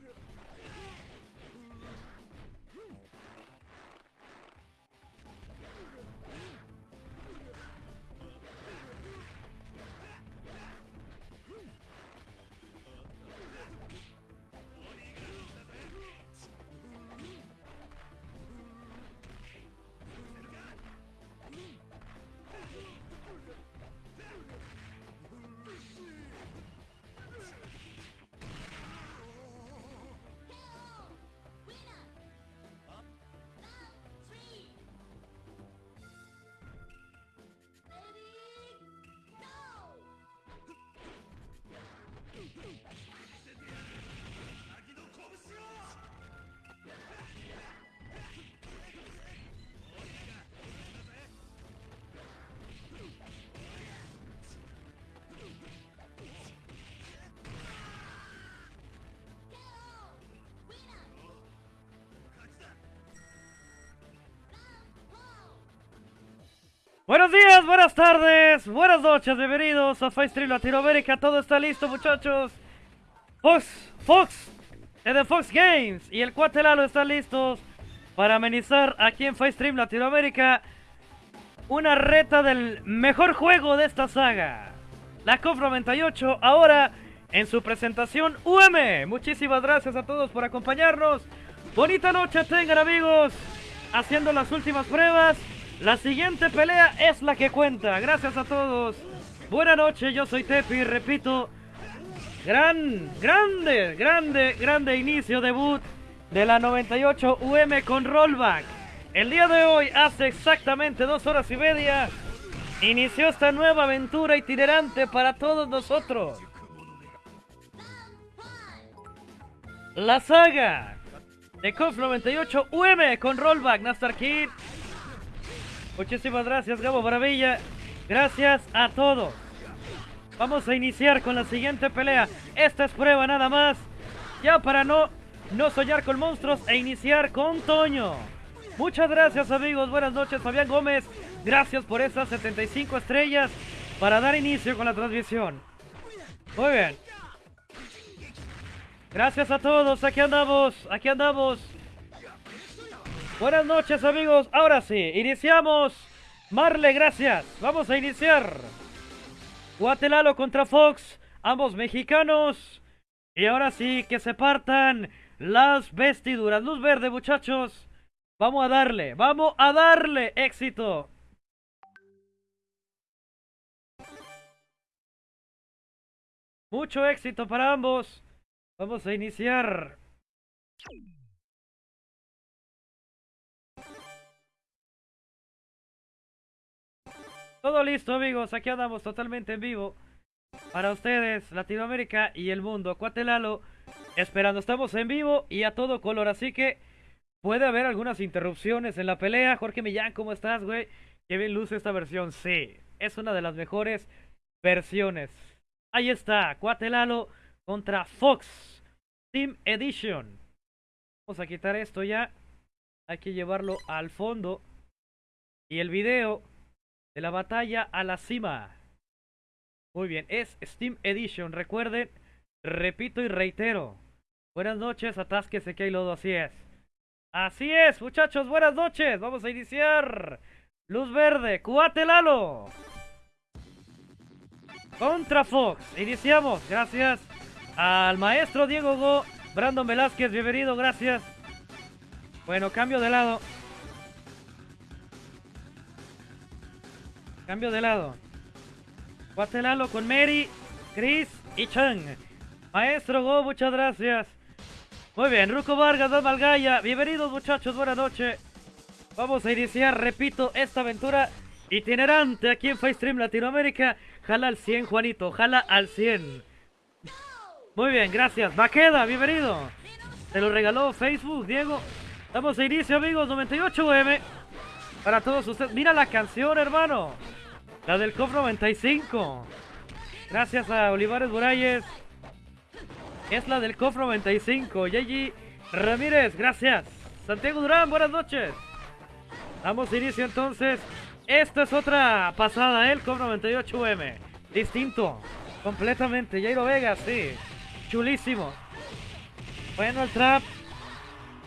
Yeah. Buenos días, buenas tardes, buenas noches, bienvenidos a Stream Latinoamérica. Todo está listo, muchachos. Fox, Fox, de Fox Games y el Cuatelalo están listos para amenizar aquí en Stream Latinoamérica una reta del mejor juego de esta saga. La COF 98, ahora en su presentación UM. Muchísimas gracias a todos por acompañarnos. Bonita noche tengan amigos, haciendo las últimas pruebas. La siguiente pelea es la que cuenta. Gracias a todos. Buena noche, yo soy Tepi, repito. Gran, grande, grande, grande inicio debut de la 98 UM con rollback. El día de hoy, hace exactamente dos horas y media, inició esta nueva aventura itinerante para todos nosotros. La saga de KOF 98 UM con rollback, Nastar Kid. Muchísimas gracias, Gabo Maravilla. Gracias a todos. Vamos a iniciar con la siguiente pelea. Esta es prueba nada más. Ya para no, no soñar con monstruos e iniciar con Toño. Muchas gracias amigos, buenas noches Fabián Gómez. Gracias por esas 75 estrellas para dar inicio con la transmisión. Muy bien. Gracias a todos, aquí andamos, aquí andamos. Buenas noches amigos, ahora sí, iniciamos. Marle, gracias. Vamos a iniciar. Guatelalo contra Fox, ambos mexicanos. Y ahora sí, que se partan las vestiduras. Luz verde, muchachos. Vamos a darle, vamos a darle éxito. Mucho éxito para ambos. Vamos a iniciar. Todo listo amigos, aquí andamos totalmente en vivo para ustedes, Latinoamérica y el mundo. Cuatelalo, esperando, estamos en vivo y a todo color, así que puede haber algunas interrupciones en la pelea. Jorge Millán, ¿cómo estás, güey? Qué bien luce esta versión, sí, es una de las mejores versiones. Ahí está, Cuatelalo contra Fox Team Edition. Vamos a quitar esto ya, hay que llevarlo al fondo. Y el video de la batalla a la cima. Muy bien, es Steam Edition, recuerden, repito y reitero. Buenas noches, atásquese que hay lodo, así es. Así es, muchachos, buenas noches, vamos a iniciar. Luz verde, Cuatelalo. Contra Fox, iniciamos, gracias al maestro Diego Go, Brandon Velázquez, bienvenido, gracias. Bueno, cambio de lado. Cambio de lado. Guatelalo con Mary, Chris y Chang. Maestro Go, muchas gracias. Muy bien, Ruco Vargas, Don Malgaya. Bienvenidos muchachos, buenas noches. Vamos a iniciar, repito, esta aventura itinerante aquí en Stream Latinoamérica. Jala al 100, Juanito, jala al 100. Muy bien, gracias. Vaqueda, bienvenido. Te lo regaló Facebook, Diego. Damos a inicio, amigos, 98M. Para todos ustedes. Mira la canción, hermano. La del COP 95. Gracias a Olivares Burayes. Es la del COF 95. Yeji Ramírez, gracias. Santiago Durán, buenas noches. Damos inicio entonces. Esta es otra pasada, ¿eh? el COF 98M. Distinto. Completamente. Jairo Vega, sí. Chulísimo. Bueno, el trap.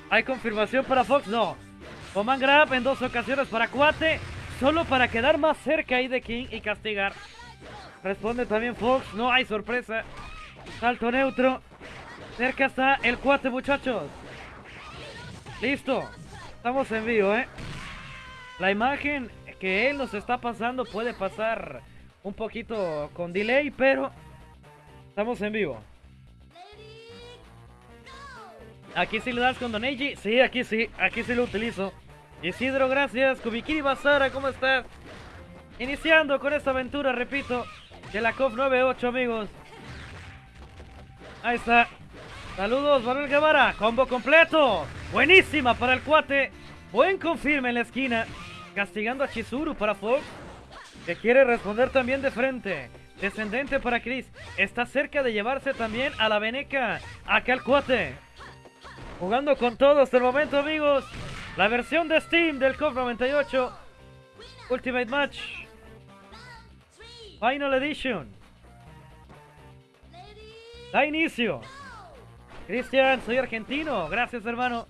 ¿Hay confirmación para Fox? No. Oman Grab en dos ocasiones para Cuate. Solo para quedar más cerca ahí de King y castigar. Responde también Fox. No hay sorpresa. Salto neutro. Cerca está el cuate, muchachos. Listo. Estamos en vivo, ¿eh? La imagen que él nos está pasando puede pasar un poquito con delay, pero estamos en vivo. Aquí sí le das con Doneji. Sí, aquí sí. Aquí sí lo utilizo. Isidro, gracias. Kubikiri Basara, ¿cómo estás? Iniciando con esta aventura, repito, de la COP 98, amigos. Ahí está. Saludos, Manuel Guevara. Combo completo. Buenísima para el cuate. Buen confirme en la esquina. Castigando a Chizuru para Fox. Que quiere responder también de frente. Descendente para Chris. Está cerca de llevarse también a la veneca. Acá el cuate. Jugando con todo hasta el momento, amigos. La versión de Steam del COP 98. Ultimate Match. Final Edition. Da inicio. Cristian, soy argentino. Gracias, hermano.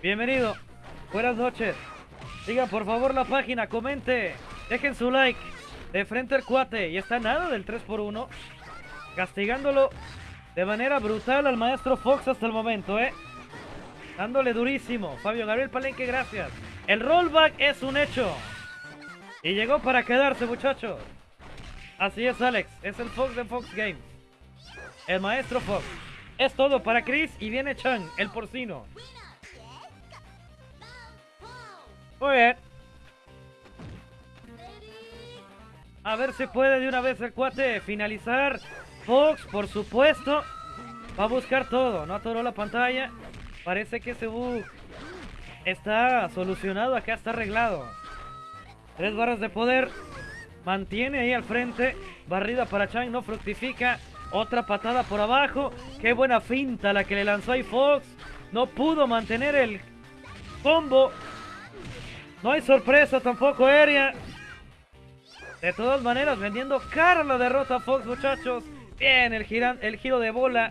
Bienvenido. Buenas noches. Sigan por favor la página, comente, dejen su like. De frente al cuate. Y está nada del 3x1. Castigándolo de manera brutal al maestro Fox hasta el momento, ¿eh? Dándole durísimo. Fabio Gabriel Palenque, gracias. El rollback es un hecho. Y llegó para quedarse, muchachos. Así es, Alex. Es el Fox de Fox Games. El maestro Fox. Es todo para Chris y viene Chang, el porcino. Muy bien. A ver si puede de una vez el cuate finalizar. Fox, por supuesto, va a buscar todo. No atoró la pantalla. Parece que ese bug está solucionado. Acá está arreglado. Tres barras de poder. Mantiene ahí al frente. Barrida para Chang. No fructifica. Otra patada por abajo. Qué buena finta la que le lanzó ahí Fox. No pudo mantener el combo. No hay sorpresa tampoco aérea. De todas maneras, vendiendo cara la derrota Fox, muchachos. Bien, el, giran, el giro de bola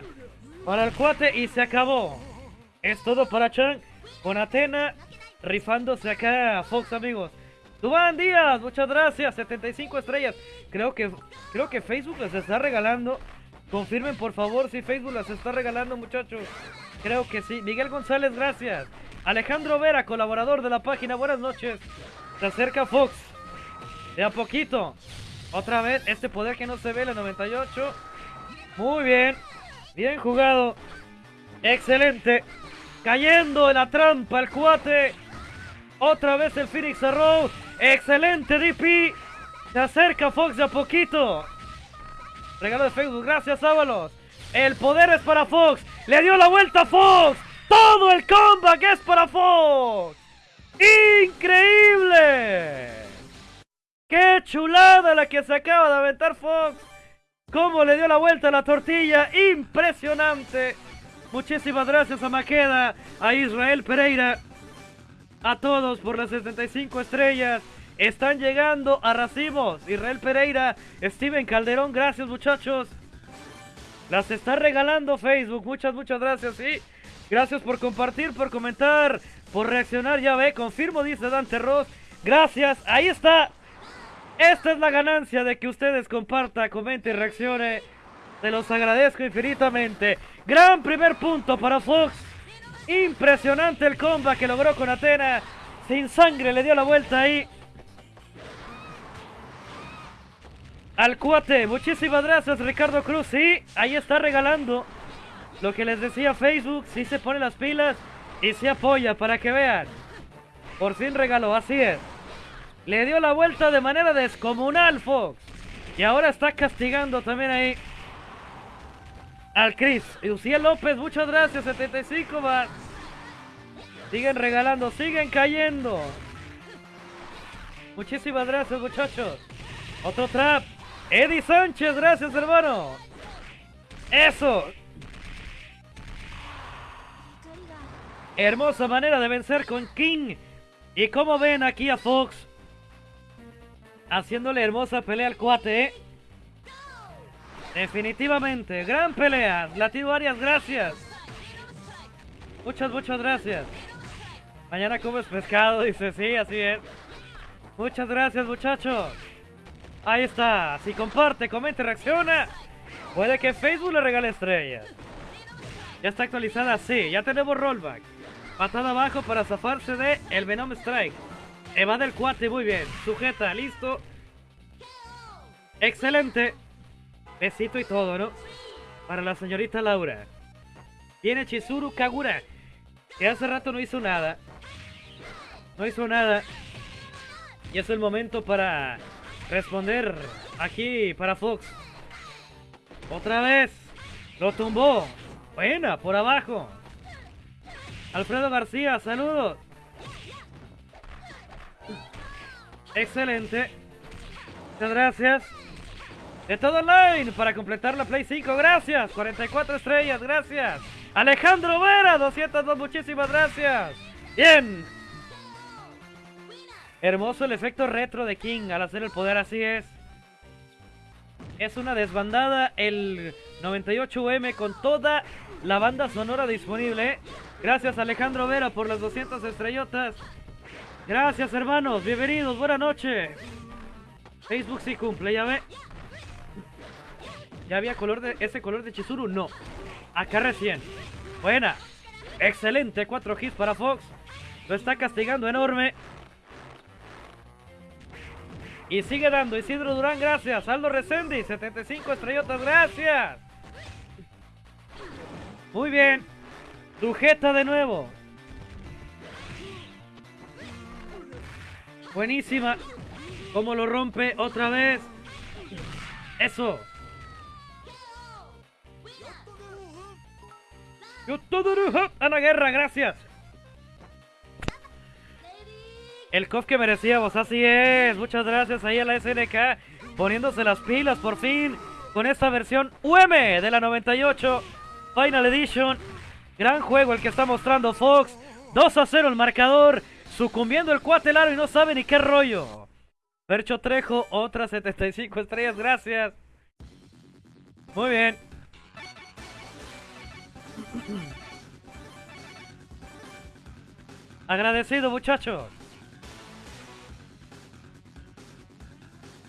para el cuate y se acabó. Es todo para Chang con Atena rifándose acá Fox, amigos. Dubán Díaz, muchas gracias. 75 estrellas. Creo que, creo que Facebook les está regalando. Confirmen por favor si Facebook las está regalando, muchachos. Creo que sí. Miguel González, gracias. Alejandro Vera, colaborador de la página. Buenas noches. Se acerca Fox. De a poquito. Otra vez, este poder que no se ve, la 98. Muy bien. Bien jugado. Excelente. Cayendo en la trampa el cuate. Otra vez el Phoenix Arrow. Excelente DP. Se acerca Fox de a poquito. Regalo de Facebook. Gracias, Ábalos. El poder es para Fox. Le dio la vuelta a Fox. Todo el comeback es para Fox. ¡Increíble! ¡Qué chulada la que se acaba de aventar Fox! ¿Cómo le dio la vuelta a la tortilla? ¡Impresionante! Muchísimas gracias a Maqueda, a Israel Pereira, a todos por las 75 estrellas. Están llegando a racimos. Israel Pereira, Steven Calderón, gracias muchachos. Las está regalando Facebook. Muchas, muchas gracias. Sí, gracias por compartir, por comentar, por reaccionar. Ya ve, confirmo, dice Dante Ross. Gracias, ahí está. Esta es la ganancia de que ustedes compartan, comenten y reaccione. Se los agradezco infinitamente. Gran primer punto para Fox. Impresionante el comba que logró con Atena. Sin sangre le dio la vuelta ahí. Al cuate, muchísimas gracias Ricardo Cruz. Sí, ahí está regalando lo que les decía Facebook. Sí se pone las pilas y se apoya para que vean. Por fin regaló, así es. Le dio la vuelta de manera descomunal Fox. Y ahora está castigando también ahí al Chris. Lucía López, muchas gracias. 75 va. Siguen regalando, siguen cayendo. Muchísimas gracias, muchachos. Otro trap. Eddie Sánchez, gracias, hermano. Eso. Hermosa manera de vencer con King. Y como ven aquí a Fox. Haciéndole hermosa pelea al cuate, ¿eh? Definitivamente, gran pelea. Latido Arias, gracias. Muchas, muchas gracias. Mañana comes pescado, dice, sí, así es. Muchas gracias, muchachos. Ahí está. Si comparte, comenta, reacciona. Puede que Facebook le regale estrellas. Ya está actualizada, sí. Ya tenemos rollback. Patada abajo para zafarse de el Venom Strike. Evade el cuate, muy bien. Sujeta, listo. Excelente. Besito y todo, ¿no? Para la señorita Laura. Viene Chizuru Kagura. Que hace rato no hizo nada. No hizo nada. Y es el momento para responder aquí para Fox. Otra vez. Lo tumbó. Buena, por abajo. Alfredo García, saludos. Excelente. Muchas gracias. De todo online para completar la Play 5. Gracias. 44 estrellas. Gracias. Alejandro Vera, 202. Muchísimas gracias. Bien. Hermoso el efecto retro de King al hacer el poder, así es. Es una desbandada el 98M con toda la banda sonora disponible. Gracias Alejandro Vera por las 200 estrellotas. Gracias hermanos, bienvenidos, buena noche. Facebook sí cumple, ya ve. ¿Ya había color de ese color de Chizuru? No. Acá recién. Buena. Excelente, 4 hits para Fox. Lo está castigando enorme. Y sigue dando Isidro Durán, gracias. Aldo Resendi, 75 estrellotas, gracias. Muy bien. Sujeta de nuevo. Buenísima. Como lo rompe otra vez. Eso. Ana Guerra, gracias. El COF que merecíamos, así es. Muchas gracias ahí a la SNK poniéndose las pilas por fin con esta versión UM de la 98 Final Edition. Gran juego el que está mostrando Fox. 2 a 0 el marcador. Sucumbiendo el cuatelaro y no sabe ni qué rollo. Percho Trejo, otras 75 estrellas, gracias. Muy bien. Agradecido, muchachos.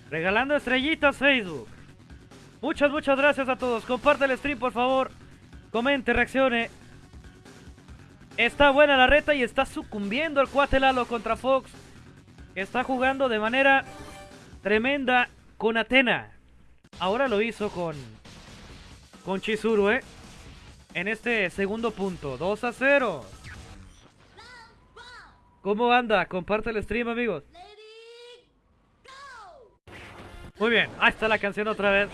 Regalando estrellitas Facebook. Muchas, muchas gracias a todos. Comparte el stream, por favor. Comente, reaccione. Está buena la reta y está sucumbiendo el cuate Lalo contra Fox. Está jugando de manera tremenda con Atena. Ahora lo hizo con, con Chizuru, ¿eh? En este segundo punto. 2 a 0. ¿Cómo anda? Comparte el stream, amigos. Muy bien, ahí está la canción otra vez.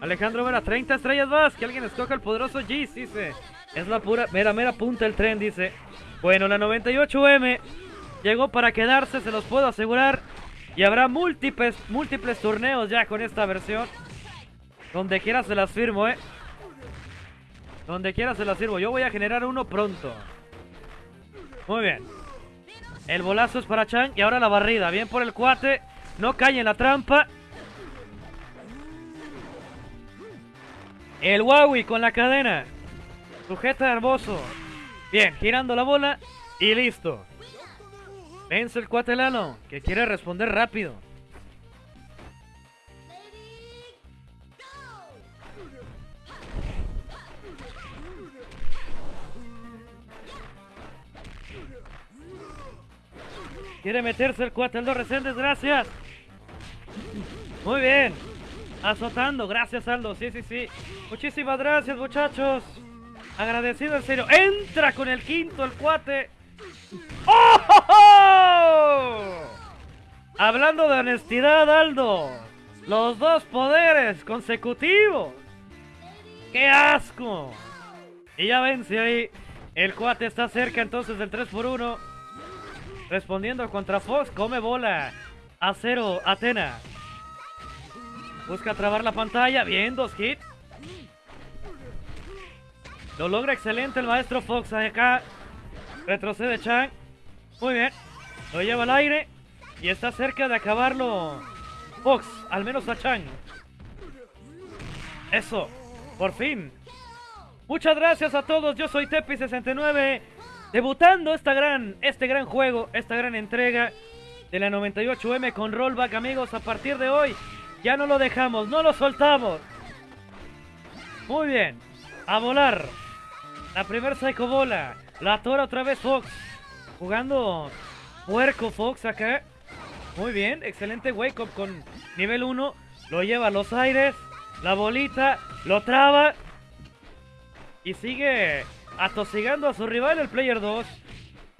Alejandro Vera, 30 estrellas más. Que alguien escoja el poderoso G, dice. Es la pura, mera, mera punta el tren, dice. Bueno, la 98M llegó para quedarse, se los puedo asegurar. Y habrá múltiples, múltiples torneos ya con esta versión. Donde quiera se las firmo, eh. Donde quiera se las firmo. Yo voy a generar uno pronto. Muy bien. El bolazo es para Chang y ahora la barrida. Bien por el cuate. No cae en la trampa. El Huawei con la cadena. Sujeta hermoso. Bien, girando la bola y listo. Vence el cuatelano, que quiere responder rápido. Quiere meterse el cuate, Aldo Reséndez, gracias. Muy bien. Azotando, gracias Aldo, sí, sí, sí. Muchísimas gracias muchachos. Agradecido en serio. Entra con el quinto el cuate. ¡Oh! Hablando de honestidad, Aldo. Los dos poderes consecutivos. ¡Qué asco! Y ya vence ahí. El cuate está cerca entonces del 3 por 1 Respondiendo contra Fox. Come bola. A cero, Atena. Busca trabar la pantalla. Bien, dos hits. Lo logra excelente el maestro Fox acá. Retrocede Chang. Muy bien. Lo lleva al aire. Y está cerca de acabarlo Fox. Al menos a Chang. Eso. Por fin. Muchas gracias a todos. Yo soy Tepi69. Debutando esta gran, este gran juego, esta gran entrega de la 98M con rollback, amigos. A partir de hoy ya no lo dejamos, no lo soltamos. Muy bien. A volar. La primer Psycho Bola. La tora otra vez Fox. Jugando puerco Fox acá. Muy bien. Excelente wake up con nivel 1. Lo lleva a los aires. La bolita. Lo traba. Y sigue atosigando a su rival el player 2.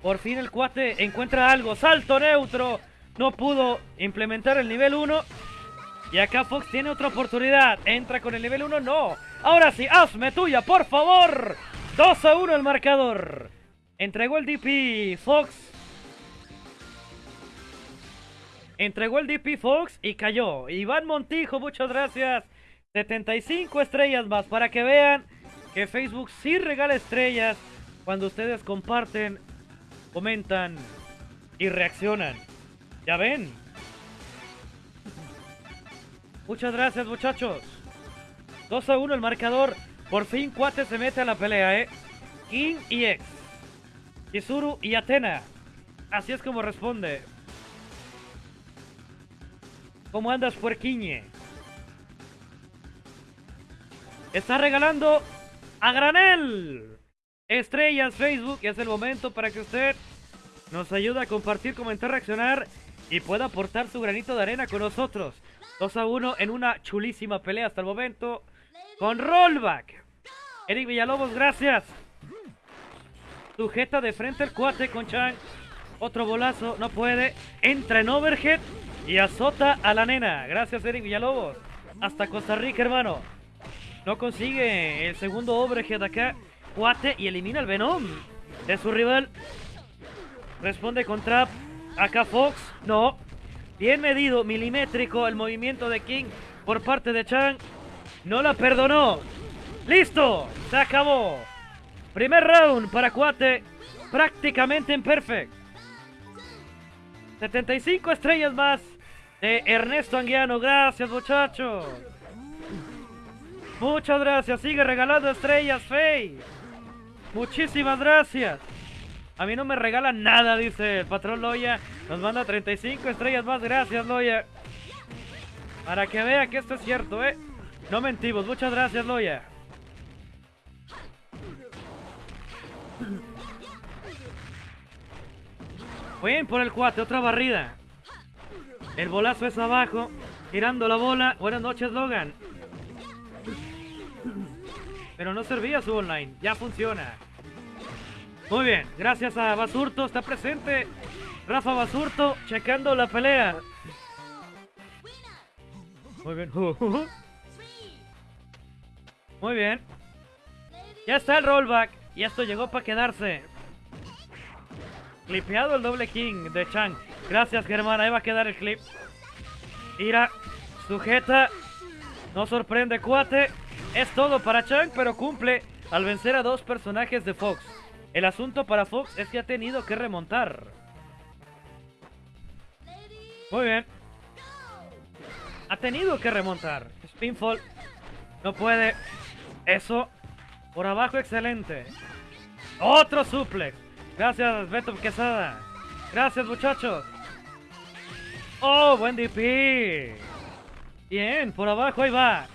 Por fin el cuate encuentra algo. Salto neutro. No pudo implementar el nivel 1. Y acá Fox tiene otra oportunidad. Entra con el nivel 1. No. Ahora sí, hazme tuya, por favor. 2 a 1 el marcador. Entregó el DP Fox. Entregó el DP Fox y cayó. Iván Montijo, muchas gracias. 75 estrellas más para que vean que Facebook sí regala estrellas cuando ustedes comparten, comentan y reaccionan. ¿Ya ven? Muchas gracias, muchachos. 2 a 1 el marcador. Por fin Cuate se mete a la pelea, ¿eh? King y X. Chizuru y Atena. Así es como responde. ¿Cómo andas, puerquiñe? Está regalando a granel estrellas Facebook es el momento para que usted nos ayude a compartir, comentar, reaccionar y pueda aportar su granito de arena con nosotros. 2 a 1 en una chulísima pelea hasta el momento con rollback. Eric Villalobos, gracias. Sujeta de frente el cuate con Chang. Otro bolazo, no puede. Entra en overhead y azota a la nena. Gracias, Eric Villalobos. Hasta Costa Rica, hermano. No consigue el segundo overhead acá. Cuate y elimina el Venom de su rival. Responde con Trap. Acá Fox. No. Bien medido, milimétrico el movimiento de King por parte de Chang. No la perdonó. ¡Listo! Se acabó. Primer round para Cuate. Prácticamente en perfect. 75 estrellas más de Ernesto Anguiano. Gracias, muchachos. Muchas gracias. Sigue regalando estrellas, Faye. Muchísimas gracias. A mí no me regalan nada, dice el patrón Loya. Nos manda 35 estrellas más. Gracias, Loya. Para que vea que esto es cierto, ¿eh? No mentimos. Muchas gracias, Loya. Bien por el cuate, otra barrida. El bolazo es abajo, girando la bola. Buenas noches, Logan. Pero no servía su online, ya funciona. Muy bien, gracias a Basurto, está presente Rafa Basurto, checando la pelea. Muy bien. Muy bien. Ya está el rollback. Y esto llegó para quedarse. Clipeado el doble king de Chang. Gracias, Germán. Ahí va a quedar el clip. Ira, sujeta. No sorprende, cuate. Es todo para Chang, pero cumple al vencer a dos personajes de Fox. El asunto para Fox es que ha tenido que remontar. Muy bien. Ha tenido que remontar. Spinfall. No puede. Eso. Por abajo, excelente. Otro suplex. Gracias, Beto Quesada. Gracias, muchachos. Oh, buen DP. Bien, por abajo, ahí va.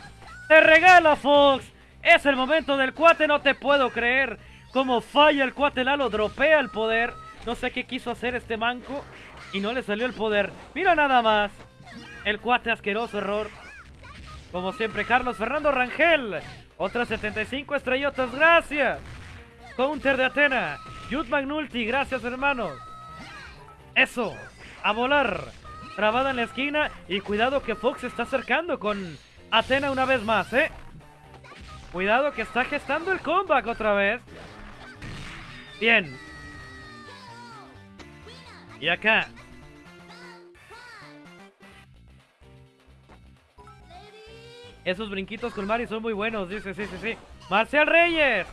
Te regala, Fox. Es el momento del cuate, no te puedo creer. Como falla el cuate Lalo, dropea el poder. No sé qué quiso hacer este manco. Y no le salió el poder. Mira nada más. El cuate asqueroso error. Como siempre, Carlos Fernando Rangel. Otras 75 estrellotas, gracias. Counter de Atena. Yud Magnulti, gracias hermanos. Eso, a volar. Trabada en la esquina y cuidado que Fox se está acercando con Atena una vez más, ¿eh? Cuidado que está gestando el comeback otra vez. Bien. Y acá. Esos brinquitos con Mari son muy buenos, dice, sí, sí, sí. Marcial Reyes.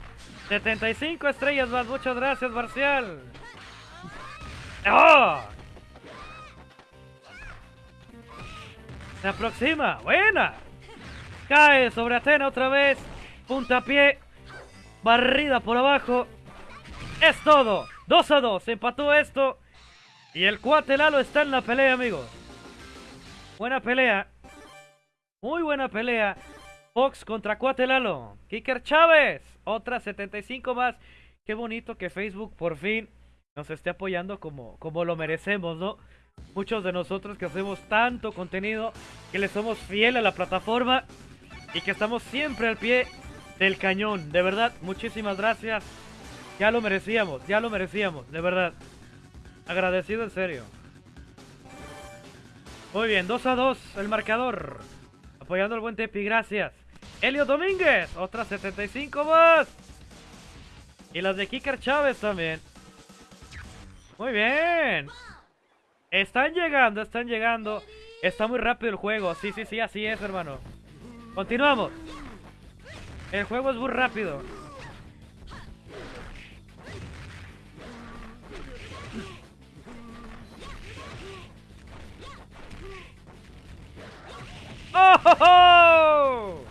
75 estrellas más. Muchas gracias, Marcial. ¡Oh! Se aproxima. Buena. Cae sobre Atena otra vez. Puntapié. Barrida por abajo. Es todo. 2 a 2. Se empató esto. Y el cuate Lalo está en la pelea, amigos. Buena pelea. Muy buena pelea. Fox contra Cuate Lalo. Kicker Chávez. Otra 75 más. Qué bonito que Facebook por fin nos esté apoyando como, como lo merecemos, ¿no? Muchos de nosotros que hacemos tanto contenido, que le somos fiel a la plataforma y que estamos siempre al pie del cañón. De verdad, muchísimas gracias. Ya lo merecíamos, ya lo merecíamos, de verdad. Agradecido en serio. Muy bien, 2 a 2 el marcador. Apoyando al buen Tepi, gracias. Elio Domínguez, otras 75 más. Y las de Kicker Chávez también. Muy bien. Están llegando, están llegando. Está muy rápido el juego. Sí, sí, sí, así es, hermano. Continuamos. El juego es muy rápido. ¡Oh! Ho, ho!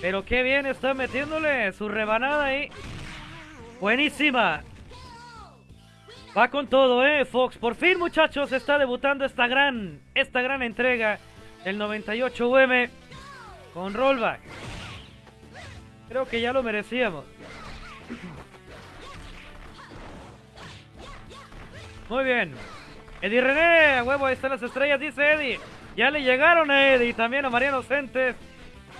Pero qué bien está metiéndole su rebanada ahí. Buenísima. Va con todo, eh, Fox. Por fin, muchachos, está debutando esta gran, esta gran entrega. El 98UM con rollback. Creo que ya lo merecíamos. Muy bien. Eddie René, huevo, ahí están las estrellas, dice Eddie. Ya le llegaron a Eddie, también a Mariano Centes.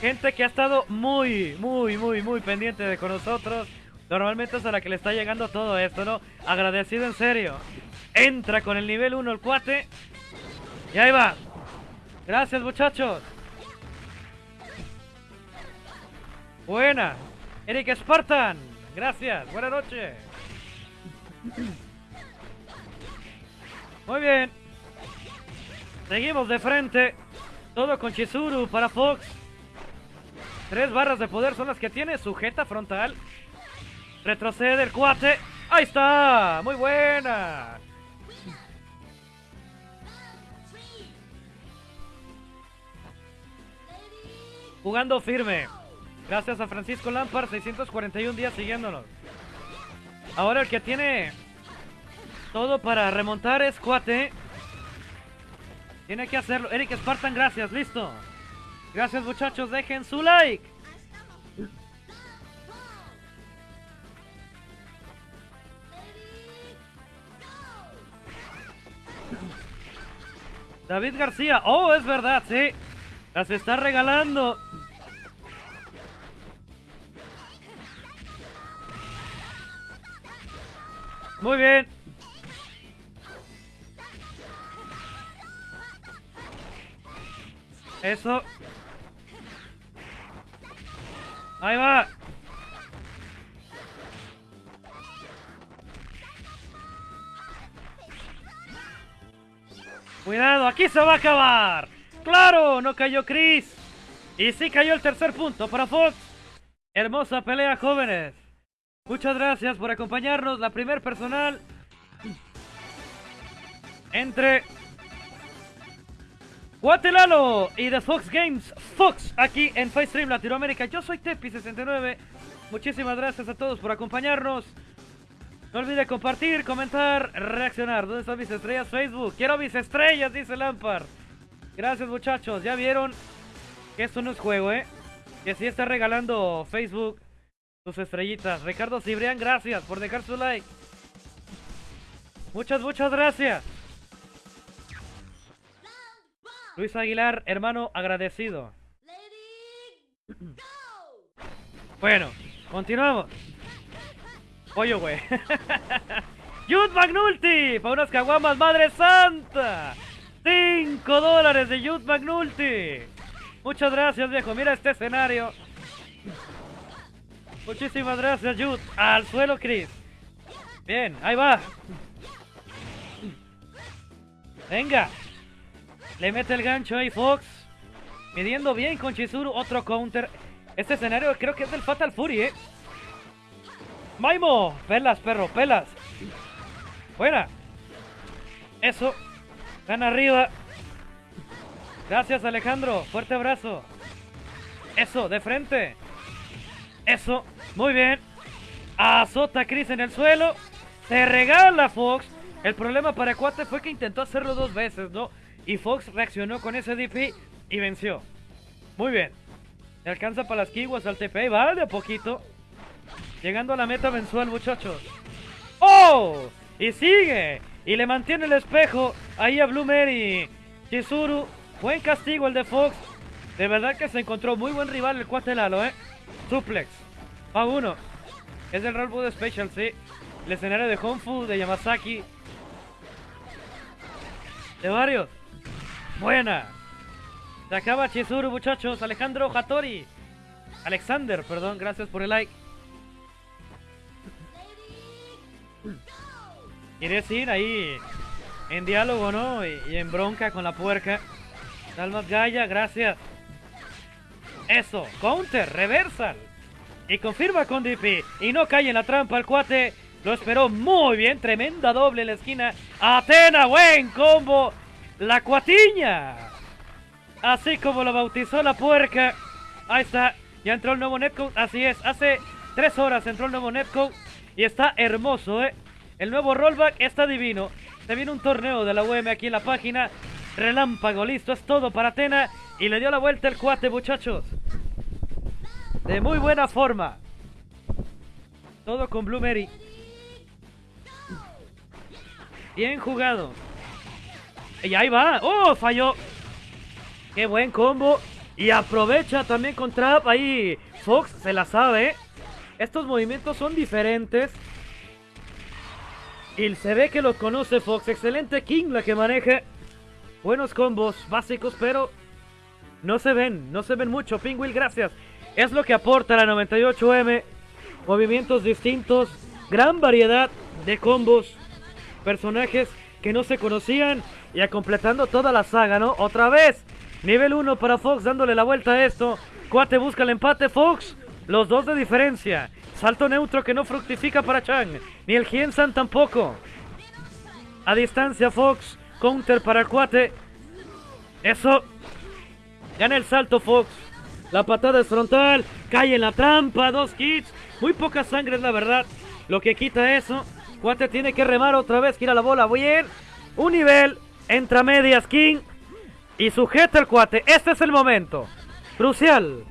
Gente que ha estado muy, muy, muy, muy pendiente de con nosotros. Normalmente es a la que le está llegando todo esto, ¿no? Agradecido en serio. Entra con el nivel 1 el cuate. Y ahí va. Gracias, muchachos. Buena. Eric Spartan. Gracias. Buenas noches. Muy bien. Seguimos de frente. Todo con Chizuru para Fox. Tres barras de poder son las que tiene. Sujeta frontal. Retrocede el cuate. Ahí está. Muy buena. Jugando firme. Gracias a Francisco Lampard, 641 días siguiéndonos. Ahora el que tiene todo para remontar es Cuate. Tiene que hacerlo. Eric Spartan, gracias, listo. Gracias muchachos, dejen su like. David García, oh, es verdad, sí. Las está regalando. Muy bien. Eso. Ahí va. Cuidado, aquí se va a acabar. ¡Claro! No cayó Chris. Y sí cayó el tercer punto para Fox. Hermosa pelea, jóvenes. Muchas gracias por acompañarnos. La primer personal entre Guatelalo y The Fox Games Fox aquí en Stream Latinoamérica. Yo soy Tepi69. Muchísimas gracias a todos por acompañarnos. No olvide compartir, comentar, reaccionar. ¿Dónde están mis estrellas? Facebook. Quiero mis estrellas, dice Lampard. Gracias muchachos. Ya vieron que esto no es juego, ¿eh? Que si está regalando Facebook sus estrellitas. Ricardo Cibrián, gracias por dejar su like. Muchas, muchas gracias. Luis Aguilar, hermano, agradecido. Bueno, continuamos. Pollo, güey. Youth Magnulti, para unas caguamas, madre santa. 5 dólares de Youth Magnulti. Muchas gracias, viejo. Mira este escenario. Muchísimas gracias, Jude. Al suelo, Chris. Bien, ahí va. Venga. Le mete el gancho ahí, Fox. Midiendo bien con Chizuru. Otro counter. Este escenario creo que es del Fatal Fury, ¿eh? Maimo. Pelas, perro, pelas. Buena. Eso. Gana arriba. Gracias, Alejandro. Fuerte abrazo. Eso, de frente. Eso, muy bien. Azota a Chris en el suelo. Se regala Fox. El problema para Cuate fue que intentó hacerlo dos veces, ¿no? Y Fox reaccionó con ese DP y venció. Muy bien. Le alcanza para las kiwas al TP. Va de a poquito. Llegando a la meta mensual, muchachos. ¡Oh! Y sigue. Y le mantiene el espejo ahí a Blue Mary. Chizuru. Buen castigo el de Fox. De verdad que se encontró muy buen rival el Cuate Lalo, ¿eh? Suplex. A uno. Es del Roll Food Special, sí. El escenario de Food, de Yamazaki. De varios. Buena. Se acaba Chizuru, muchachos. Alejandro Hattori. Alexander, perdón, gracias por el like. Quiere decir ahí en diálogo, ¿no? Y, en bronca con la puerca. Dalmas Gaya, gracias. Eso, counter, reversal. Y confirma con DP. Y no cae en la trampa el cuate. Lo esperó muy bien. Tremenda doble en la esquina. Atena, buen combo. La cuatiña. Así como lo bautizó la puerca. Ahí está. Ya entró el nuevo netcode, así es, hace tres horas entró el nuevo netcode y está hermoso, ¿eh? El nuevo rollback está divino. Se viene un torneo de la UM aquí en la página. Relámpago, listo, es todo para Atena. Y le dio la vuelta el cuate, muchachos. De muy buena forma. Todo con Blue Mary. Bien jugado. Y ahí va. ¡Oh! Falló. Qué buen combo. Y aprovecha también con Trap. Ahí Fox se la sabe. Estos movimientos son diferentes. Y se ve que los conoce Fox. Excelente King la que maneja. Buenos combos básicos, pero no se ven. No se ven mucho. Pingwill, gracias. Es lo que aporta la 98M. Movimientos distintos. Gran variedad de combos. Personajes que no se conocían. Y a completando toda la saga, ¿no? Otra vez. Nivel 1 para Fox dándole la vuelta a esto. Cuate busca el empate. Fox. Los dos de diferencia. Salto neutro que no fructifica para Chang. Ni el San tampoco. A distancia Fox. Counter para cuate. Eso. Gana el salto Fox. La patada es frontal. Cae en la trampa. Dos kits. Muy poca sangre la verdad. Lo que quita eso. Cuate tiene que remar otra vez. Gira la bola. Bien. Un nivel. Entra medias King. Y sujeta el cuate. Este es el momento. Crucial.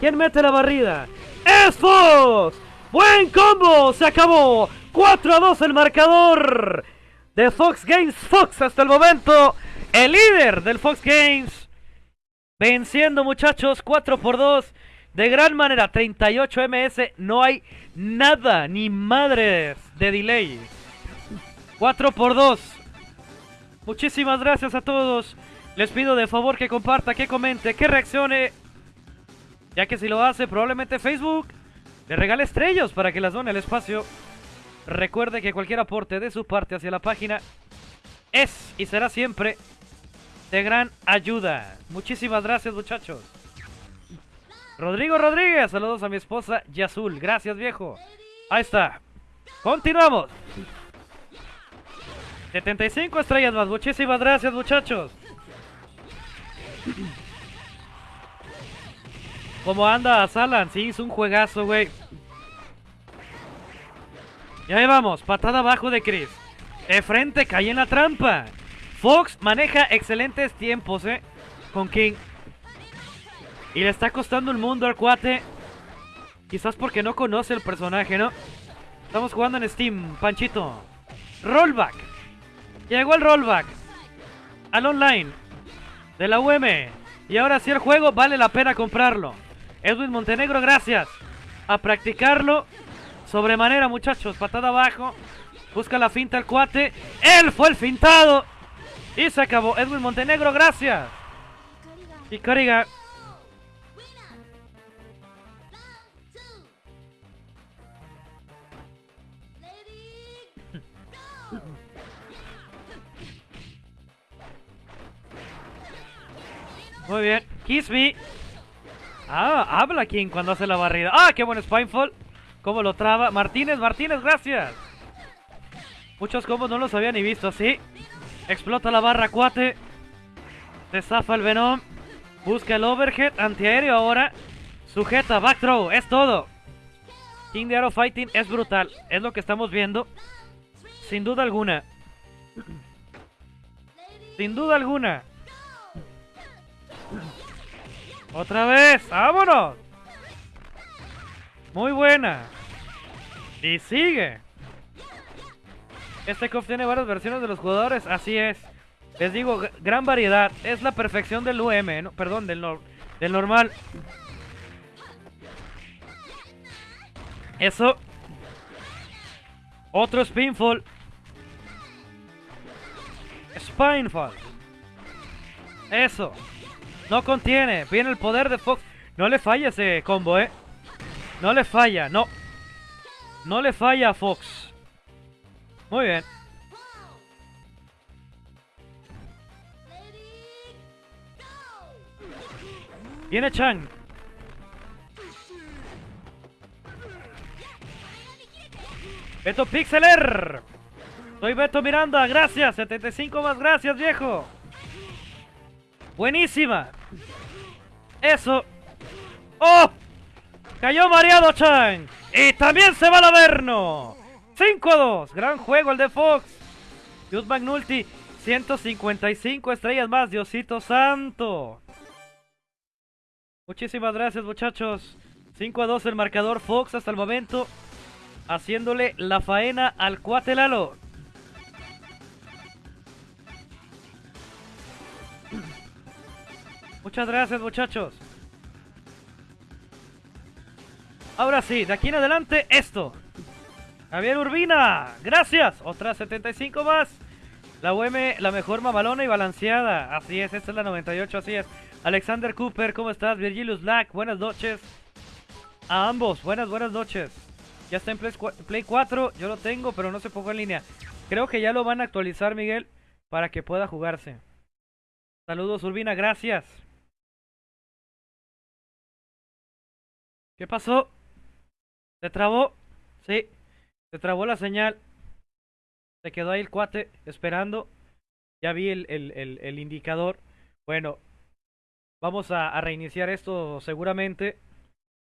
¿Quién mete la barrida? ¡Es Fox! ¡Buen combo! ¡Se acabó! 4 a 2 el marcador de Fox Games. Fox hasta el momento. El líder del Fox Games. Venciendo muchachos. 4 por 2. De gran manera. 38 MS. No hay nada. Ni madres de delay. 4 por 2. Muchísimas gracias a todos. Les pido de favor que comparta, que comente, que reaccione. Ya que si lo hace, probablemente Facebook le regale estrellas para que las done el espacio. Recuerde que cualquier aporte de su parte hacia la página es y será siempre de gran ayuda. Muchísimas gracias, muchachos. Rodrigo Rodríguez, saludos a mi esposa Yazul. Gracias, viejo. Ahí está. Continuamos. 75 estrellas más. Muchísimas gracias, muchachos. ¿Cómo anda Salan? Sí, hizo un juegazo, güey. Y ahí vamos, patada abajo de Chris. De frente, cae en la trampa. Fox maneja excelentes tiempos, eh. Con King. Y le está costando el mundo al cuate. Quizás porque no conoce el personaje, ¿no? Estamos jugando en Steam, Panchito. Rollback. Llegó el rollback. Al online de la UM. Y ahora sí el juego vale la pena comprarlo. Edwin Montenegro, gracias. A practicarlo. Sobremanera, muchachos. Patada abajo. Busca la finta el cuate. Él fue el fintado. Y se acabó. Edwin Montenegro, gracias. Y Cariga. Muy bien. Kiss me. Ah, habla King cuando hace la barrida. Ah, qué buen Spinefall. Cómo lo traba. Martínez, Martínez, gracias. Muchos combos no los había ni visto así. Explota la barra cuate. Se zafa el Venom. Busca el overhead antiaéreo ahora. Sujeta, back throw, es todo. King de Arrow Fighting es brutal. Es lo que estamos viendo. Sin duda alguna. Sin duda alguna. Otra vez, vámonos. Muy buena. Y sigue. Este KOF tiene varias versiones de los jugadores, así es. Les digo, gran variedad. Es la perfección del UM, ¿no? perdón, del, del normal. Eso. Otro Spinfall. Spinefall. Eso. No contiene. Viene el poder de Fox. No le falla ese combo, ¿eh? No le falla, no. No le falla a Fox. Muy bien. Viene Chang. Beto Pixeler. Soy Beto Miranda, gracias. 75 más, gracias, viejo. Buenísima. Eso. ¡Oh! Cayó mareado Chan. Y también se va el Averno. 5 a 2. Gran juego el de Fox. Dios Magnulti. 155 estrellas más. Diosito Santo. Muchísimas gracias muchachos. 5 a 2 el marcador Fox hasta el momento. Haciéndole la faena al Cuatelalo. Muchas gracias muchachos. Ahora sí, de aquí en adelante esto. Javier Urbina, gracias. Otras 75 más. La UM, la mejor mamalona y balanceada. Así es, esta es la 98, así es. Alexander Cooper, ¿cómo estás? Virgilius Black, buenas noches. A ambos, buenas, buenas noches. Ya está en Play 4, yo lo tengo, pero no se pongo en línea. Creo que ya lo van a actualizar, Miguel, para que pueda jugarse. Saludos, Urbina, gracias. ¿Qué pasó? ¿Se trabó? Sí, se trabó la señal. Se quedó ahí el cuate esperando. Ya vi el, el, indicador. Bueno, vamos a, reiniciar esto seguramente.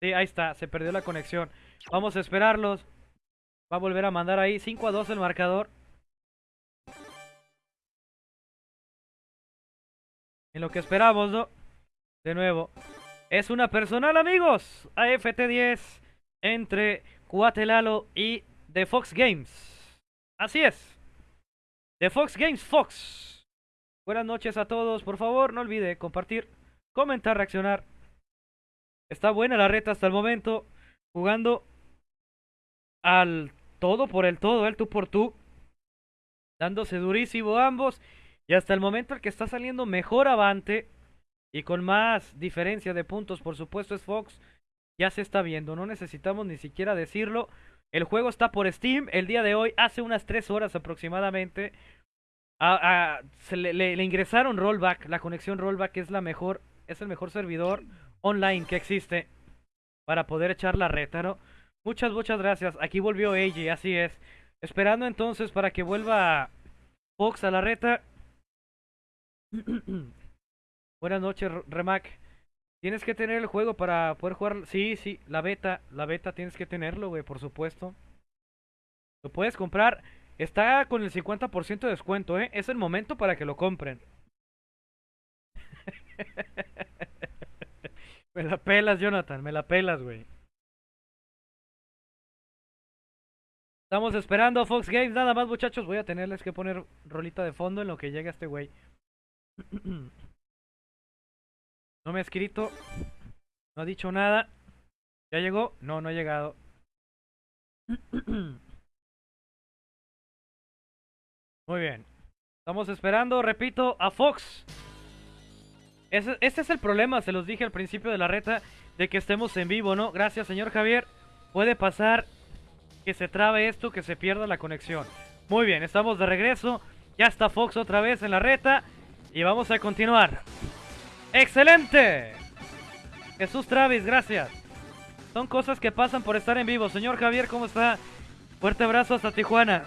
Sí, ahí está, se perdió la conexión. Vamos a esperarlos. Va a volver a mandar ahí 5 a 2 el marcador. En lo que esperamos, ¿no? De nuevo. Es una personal, amigos. AFT10 entre Cuatelalo y The Fox Games. Así es. The Fox Games Fox. Buenas noches a todos. Por favor, no olvide compartir, comentar, reaccionar. Está buena la reta hasta el momento. Jugando al todo por el todo, el tú por tú. Dándose durísimo ambos. Y hasta el momento el que está saliendo mejor avante y con más diferencia de puntos, por supuesto, es Fox. Ya se está viendo, no necesitamos ni siquiera decirlo. El juego está por Steam el día de hoy, hace unas 3 horas aproximadamente. se le, ingresaron rollback, la conexión rollback es la mejor, es el mejor servidor online que existe para poder echar la reta, ¿no? Muchas, muchas gracias. Aquí volvió AJ, así es. Esperando entonces para que vuelva Fox a la reta. Buenas noches, Remac. Tienes que tener el juego para poder jugar. Sí, sí, la beta. La beta tienes que tenerlo, güey, por supuesto. Lo puedes comprar. Está con el 50% de descuento, ¿eh? Es el momento para que lo compren. me la pelas, Jonathan. Me la pelas, güey. Estamos esperando Fox Games. Nada más, muchachos. Voy a tenerles que poner rolita de fondo en lo que llegue este güey. No me ha escrito. No ha dicho nada. ¿Ya llegó? No, no ha llegado. Muy bien. Estamos esperando, repito, a Fox. Este es el problema, se los dije al principio de la reta, de que estemos en vivo, ¿no? Gracias, señor Javier. Puede pasar que se trabe esto, que se pierda la conexión. Muy bien, estamos de regreso. Ya está Fox otra vez en la reta. Y vamos a continuar. ¡Excelente! Jesús Travis, gracias. Son cosas que pasan por estar en vivo. Señor Javier, ¿cómo está? Fuerte abrazo hasta Tijuana.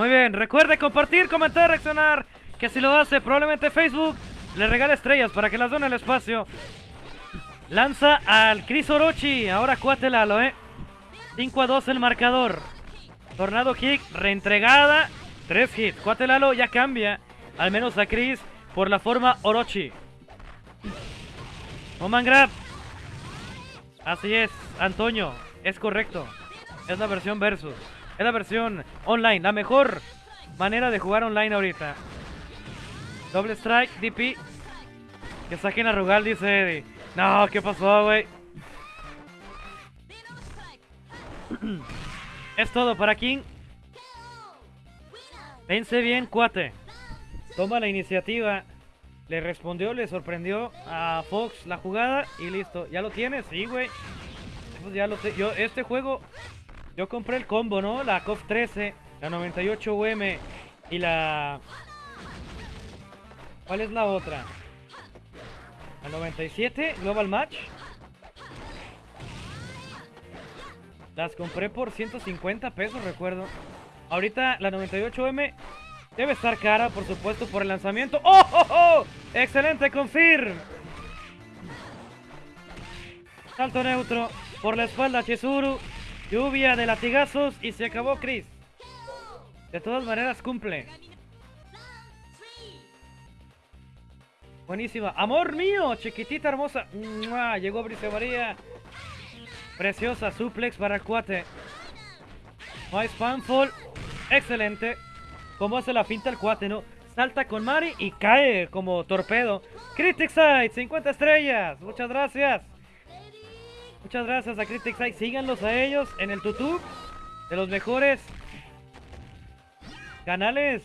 Muy bien, recuerde compartir, comentar, reaccionar. Que si lo hace, probablemente Facebook le regale estrellas para que las done el espacio. Lanza al Chris Orochi. Ahora cuatelalo, eh. 5 a 2 el marcador. Tornado Kick, reentregada. 3 hits. Cuatelalo ya cambia. Al menos a Chris por la forma Orochi. Oman Grab. Así es, Antonio. Es correcto. Es la versión versus. Es la versión online, la mejor manera de jugar online ahorita. Doble strike, DP. Que saquen a Rugal, dice Eddie. No, ¿qué pasó, güey? es todo para King. Vence bien, cuate. Toma la iniciativa. Le respondió, le sorprendió a Fox la jugada y listo. ¿Ya lo tienes? Sí, güey. Pues ya lo Yo, este juego yo compré el combo, ¿no? La COF 13, la 98 UM y la ¿Cuál es la otra? La 97, Global Match. Las compré por 150 pesos, recuerdo. Ahorita la 98M debe estar cara, por supuesto, por el lanzamiento. ¡Oh, oh, oh! ¡Excelente, confirm! Salto neutro por la espalda Chizuru. Lluvia de latigazos y se acabó Chris. De todas maneras cumple. Buenísima. Amor mío, chiquitita hermosa. ¡Mua! Llegó Brice María. Preciosa suplex para el cuate. No hay spamfall. Excelente. Como hace la finta el cuate, ¿no? Salta con Mari y cae como torpedo. Critic Side, 50 estrellas. Muchas gracias. Muchas gracias a Critic Side. Síganlos a ellos en el YouTube. De los mejores canales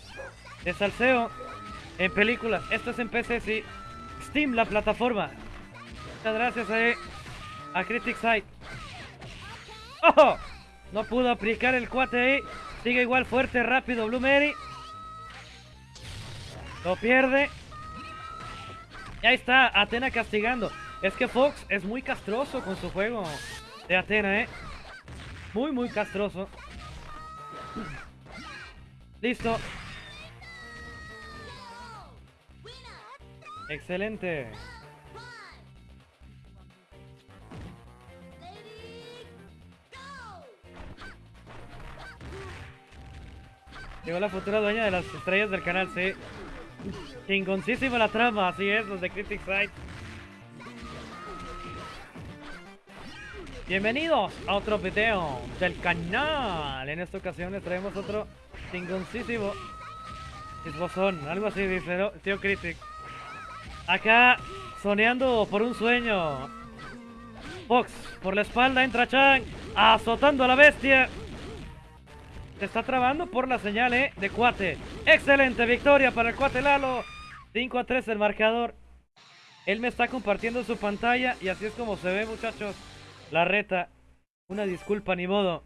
de salseo en películas. Esto es en PC, sí. Steam, la plataforma. Muchas gracias a, a Critic Side. ¡Oh! No pudo aplicar el cuate ahí. Sigue igual fuerte, rápido, Blue Mary. Lo pierde. Y ahí está, Atena castigando. Es que Fox es muy castroso con su juego de Atena, ¿eh? Muy, muy castroso. Listo. Excelente. Llegó la futura dueña de las estrellas del canal, sí. Chingoncísima la trama, así es, los de Critic Side. Bienvenidos a otro video del canal. En esta ocasión les traemos otro chingoncísimo esbozón, algo así dice. Tío Critic. Acá, soñando por un sueño. Fox, por la espalda entra Chang, azotando a la bestia. Se está trabando por la señal ¿eh? de cuate. Excelente victoria para el cuate Lalo. 5 a 3 el marcador. Él me está compartiendo su pantalla y así es como se ve muchachos. La reta. Una disculpa, ni modo.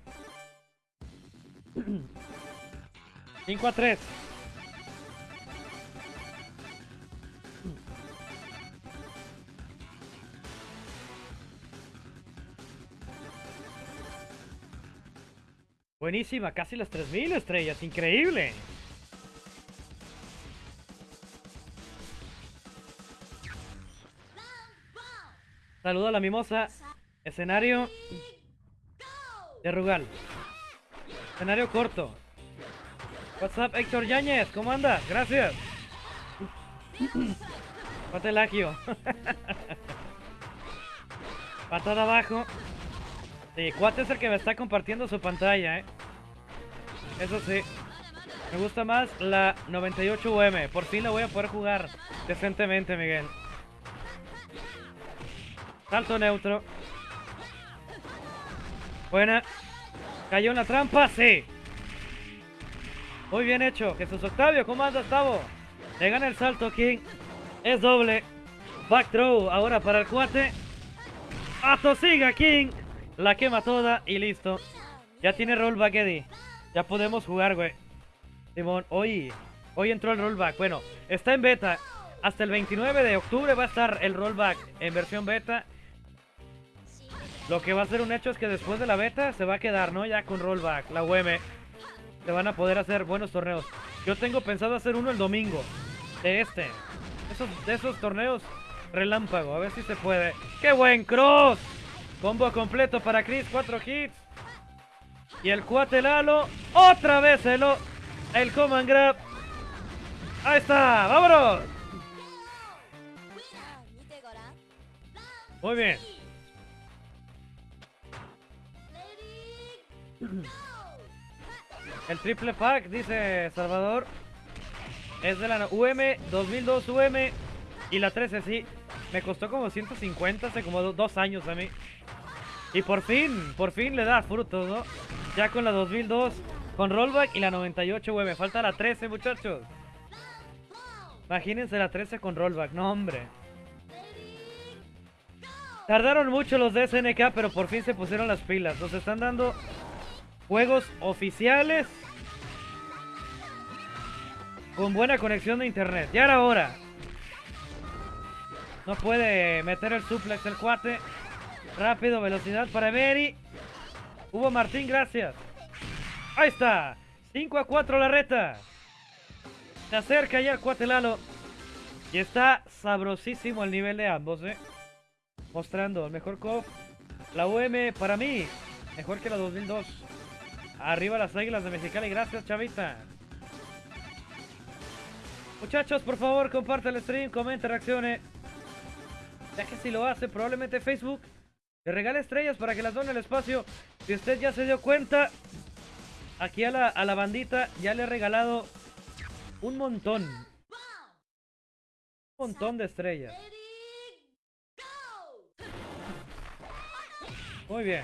5 a 3. Buenísima, casi las 3000 estrellas, increíble. Saludo a la mimosa. Escenario de Rugal. Escenario corto. WhatsApp Héctor Yáñez, ¿cómo andas? Gracias. Patelagio. Patada abajo. Sí, Cuate es el que me está compartiendo su pantalla, ¿eh? Eso sí. Me gusta más la 98UM. Por fin la voy a poder jugar decentemente, Miguel. Salto neutro. Buena. ¿Cayó en la trampa? Sí. Muy bien hecho. Jesús Octavio, ¿cómo andas, Tavo? Le gana el salto, King. Es doble. Back throw ahora para el cuate. Atosiga, King. La quema toda y listo. Ya tiene rollback, Eddie. Ya podemos jugar, güey. Simón, hoy, hoy entró el rollback. Bueno, está en beta. Hasta el 29 de octubre va a estar el rollback en versión beta. Lo que va a ser un hecho es que después de la beta se va a quedar, ¿no? Ya con rollback, la UM. Se van a poder hacer buenos torneos. Yo tengo pensado hacer uno el domingo. De este. Esos, de esos torneos relámpago. A ver si se puede. ¡Qué buen cross! Combo completo para Chris. Cuatro hits. Y el cuate Lalo. Otra vez el, el command grab. Ahí está. ¡Vámonos! Muy bien. El triple pack, dice Salvador, es de la UM 2002 UM y la 13, sí. Me costó como 150 hace como dos años a mí. Y por fin, por fin le da frutos, ¿no? Ya con la 2002, con rollback y la 98 UM. Falta la 13, muchachos. Imagínense la 13 con rollback, no hombre. Tardaron mucho los de SNK, pero por fin se pusieron las pilas. Nos están dando juegos oficiales con buena conexión de internet. Ya era hora. No puede meter el suplex el cuate. Rápido, velocidad para Emery. Hugo Martín, gracias. Ahí está. 5 a 4 la reta. Se acerca ya el cuate Lalo. Y está sabrosísimo el nivel de ambos, ¿eh? Mostrando el mejor COF. La UM para mí, mejor que la 2002. Arriba las águilas de Mexicali. Gracias, chavita. Muchachos, por favor, comparte el stream, comente, reaccione. Ya que si lo hace, probablemente Facebook le regale estrellas para que las done el espacio. Si usted ya se dio cuenta, aquí a la, a la bandita ya le he regalado un montón. Un montón de estrellas. Muy bien.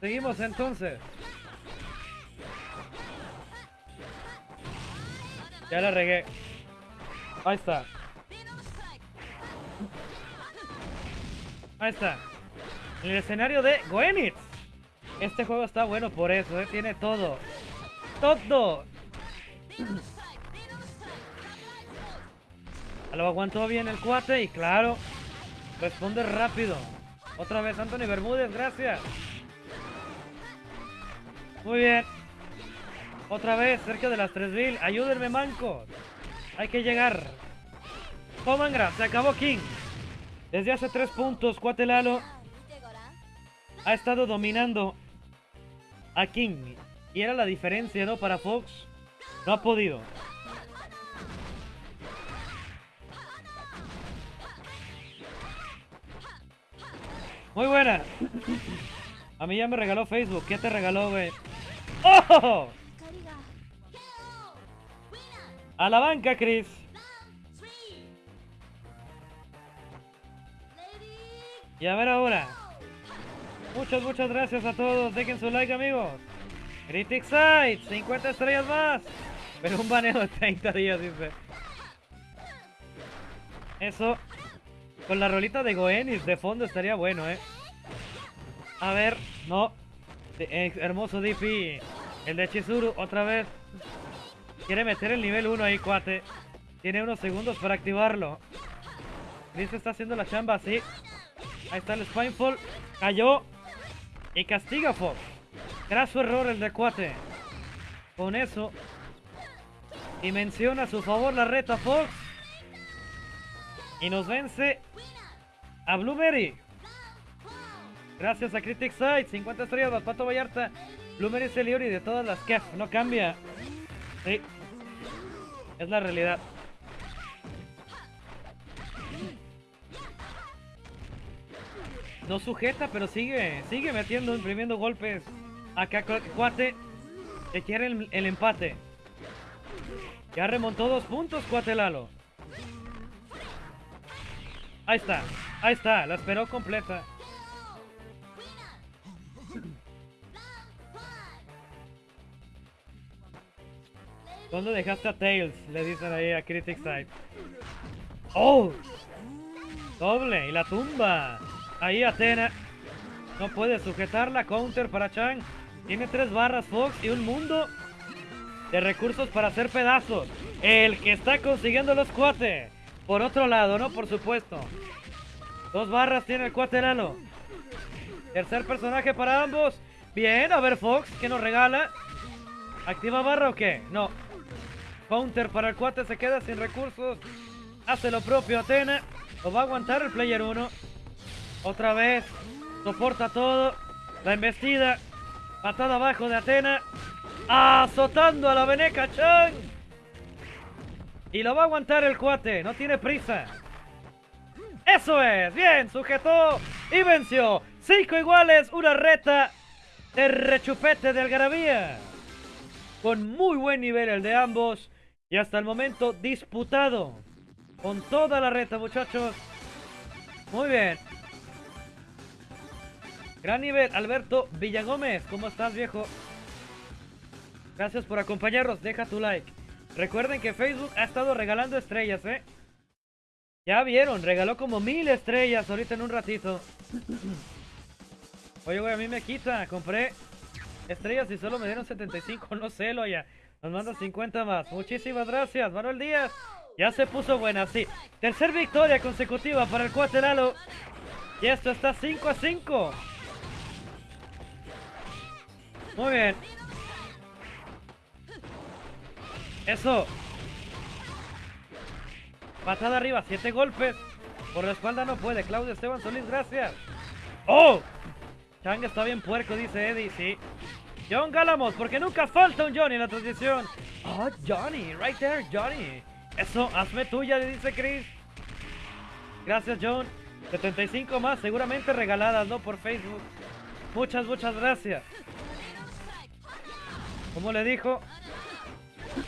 Seguimos entonces. Ya la regué. Ahí está. Ahí está. En el escenario de Goenitz. Este juego está bueno por eso, ¿eh? tiene todo. ¡Todo! Lo aguantó bien el cuate y claro, responde rápido. Otra vez Anthony Bermúdez, gracias. Muy bien. Otra vez, cerca de las 3000. Ayúdenme, manco. Hay que llegar. Comangra, se acabó King. Desde hace tres puntos, Cuatelalo ha estado dominando a King. Y era la diferencia, ¿no? Para Fox. No ha podido. Muy buena. A mí ya me regaló Facebook. ¿Qué te regaló, güey? ¡Oh! A la banca, Chris. Y a ver ahora. Muchas, muchas gracias a todos. Dejen su like, amigos. Critic Side, 50 estrellas más. Pero un baneo de 30 días, dice. Eso. Con la rolita de Goenis de fondo estaría bueno, ¿eh? A ver, no. Eh, hermoso DP. El de Chizuru, otra vez. Quiere meter el nivel 1 ahí, cuate. Tiene unos segundos para activarlo. Chris está haciendo la chamba así. Ahí está el Spinefall. Cayó. Y castiga Fox. Graso error el de cuate. Con eso. Y menciona a su favor la reta Fox. Y nos vence a Blueberry. Gracias a Critic Side. 50 estrellas, Pato Vallarta. Blueberry es el de todas las KEF. No cambia. Sí. Es la realidad. No sujeta, pero sigue, sigue metiendo, imprimiendo golpes. Acá Cuate que quiere el, el empate. Ya remontó dos puntos, Cuate Lalo. Ahí está, ahí está, la esperó completa. ¿Dónde dejaste a Tails? Le dicen ahí a Critic Side. ¡Oh! Doble, y la tumba. Ahí Atena. No puede sujetar la counter para Chang. Tiene tres barras Fox y un mundo de recursos para hacer pedazos. El que está consiguiendo los cuates. Por otro lado, ¿no? Por supuesto. Dos barras tiene el cuaterano. Tercer personaje para ambos. Bien, a ver Fox, ¿qué nos regala? ¿Activa barra o qué? No. Counter para el cuate, se queda sin recursos. Hace lo propio Atena. Lo va a aguantar el player 1. Otra vez. Soporta todo. La embestida. Patada abajo de Atena. Azotando a la Veneca Chang. Y lo va a aguantar el cuate. No tiene prisa. Eso es. Bien. Sujetó y venció. Cinco iguales. Una reta de rechupete de Algarabía. Con muy buen nivel el de ambos. Y hasta el momento disputado. Con toda la reta, muchachos. Muy bien. Gran nivel, Alberto Villagómez. ¿Cómo estás, viejo? Gracias por acompañarnos. Deja tu like. Recuerden que Facebook ha estado regalando estrellas, ¿eh? Ya vieron, regaló como mil estrellas ahorita en un ratito. Oye, güey, a mí me quita. Compré estrellas y solo me dieron 75. No sé, lo ya. Nos manda 50 más. Muchísimas gracias. Manuel Díaz. Ya se puso buena, sí. Tercer victoria consecutiva para el cuate Lalo. Y esto está 5 a 5. Muy bien. Eso. Patada arriba, siete golpes. Por la espalda no puede. Claudio Esteban Solís, gracias. ¡Oh! Chang está bien puerco, dice Eddie, sí. John Galamos, porque nunca falta un Johnny en la transmisión. Oh, Johnny, right there, Johnny. Eso, hazme tuya, le dice Chris. Gracias, John. 75 más, seguramente regaladas, ¿no? Por Facebook. Muchas, muchas gracias. ¿Cómo le dijo?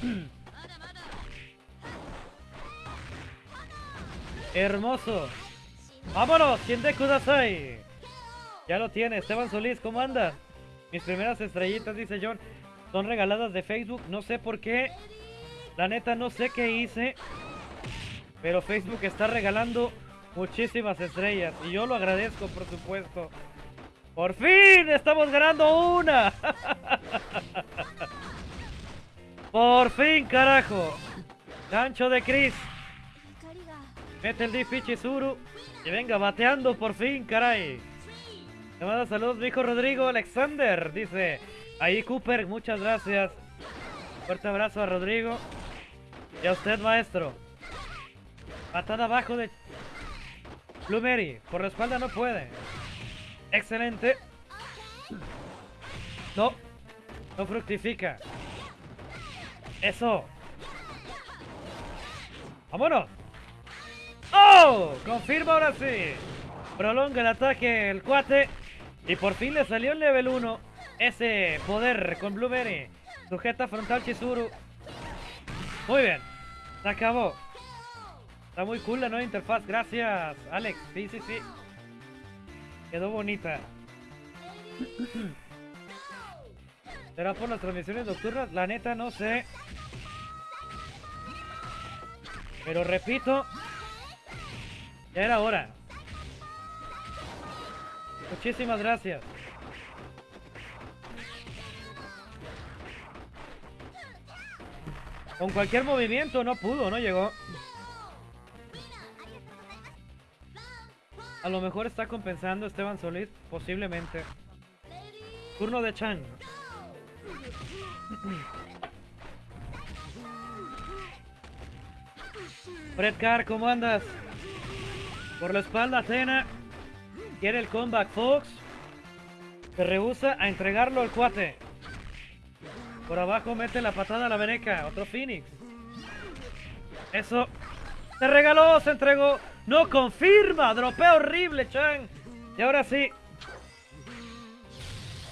Hermoso. ¡Vámonos! ¿Quién de Kudasai? Ya lo tiene. Esteban Solís, ¿cómo anda? Mis primeras estrellitas, dice John, son regaladas de Facebook. No sé por qué. La neta, no sé qué hice. Pero Facebook está regalando muchísimas estrellas. Y yo lo agradezco, por supuesto. ¡Por fin! ¡Estamos ganando una! ¡Por fin, carajo! Gancho de Chris. Mete el D Chizuru. Y venga, bateando por fin, caray. Le manda saludos mi hijo Rodrigo Alexander. Dice, ahí Cooper, muchas gracias. Fuerte abrazo a Rodrigo. Y a usted, maestro. Patada abajo de Blue Por la espalda no puede. Excelente. No. No fructifica. Eso. ¡Vámonos! ¡Oh! Confirma ahora sí. Prolonga el ataque el cuate. Y por fin le salió el level 1. Ese poder con Blueberry. Sujeta frontal Chizuru. Muy bien. Se acabó. Está muy cool la nueva interfaz. Gracias, Alex. Sí, sí, sí. Quedó bonita. ¿Será por las transmisiones nocturnas? La neta no sé. Pero repito, era hora. Muchísimas gracias. Con cualquier movimiento no pudo, no llegó. A lo mejor está compensando Esteban Solís, posiblemente. Turno de Chan. Fred Carr, ¿cómo andas? Por la espalda, Atena. Quiere el comeback Fox. Se rehúsa a entregarlo al cuate. Por abajo mete la patada a la veneca. Otro Phoenix. Eso. Se regaló, se entregó. No confirma. Dropea horrible, Chan. Y ahora sí.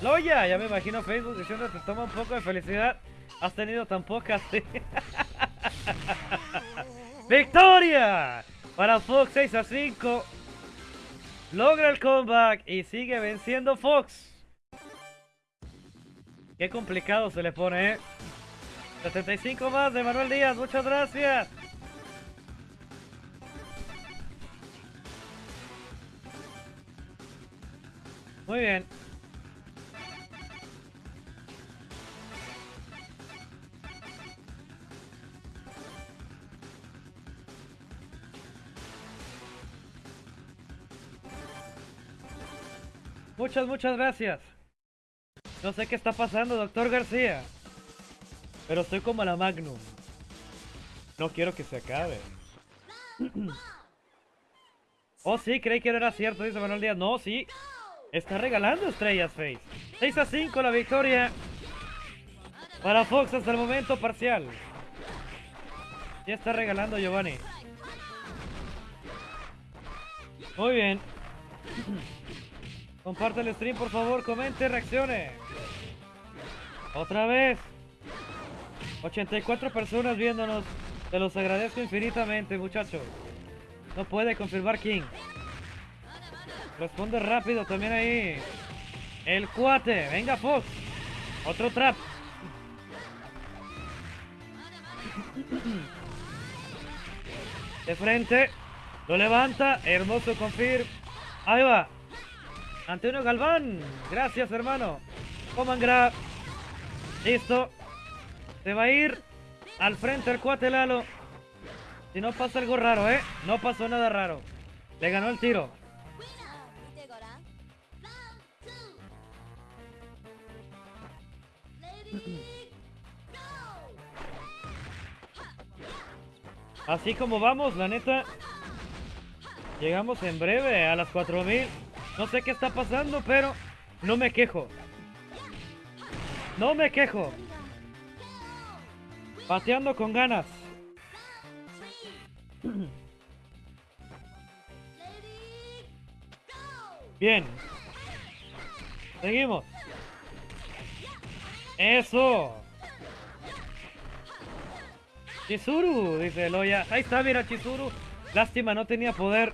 Loya, ya me imagino Facebook diciendo que toma un poco de felicidad. Has tenido tan pocas. ¡Victoria! Para Fox 6 a 5. Logra el comeback y sigue venciendo Fox. Qué complicado se le pone, ¿eh? 75 más de Manuel Díaz, muchas gracias. Muy bien. Muchas, muchas gracias. No sé qué está pasando, doctor García. Pero estoy como la Magnum. No quiero que se acabe. oh, sí, creí que no era cierto, dice Manuel Díaz. No, sí. Está regalando estrellas, Face. 6 a 5 la victoria. Para Fox hasta el momento parcial. Ya está regalando Giovanni. Muy bien. Comparte el stream, por favor, comente, reaccione. Otra vez. 84 personas viéndonos. Te los agradezco infinitamente, muchachos. No puede confirmar King. Responde rápido también ahí. El cuate. Venga, Fox. Otro trap. De frente. Lo levanta. Hermoso confirm. Ahí va. Antonio Galván. Gracias, hermano. Coman grab. Listo. Se va a ir al frente el cuate Lalo. Si no pasa algo raro, ¿eh? No pasó nada raro. Le ganó el tiro. Así como vamos, la neta. Llegamos en breve a las 4000. No sé qué está pasando, pero no me quejo. No me quejo. Pateando con ganas. Bien. Seguimos. Eso. Chizuru, dice Loya. Ahí está, mira, Chizuru. Lástima, no tenía poder.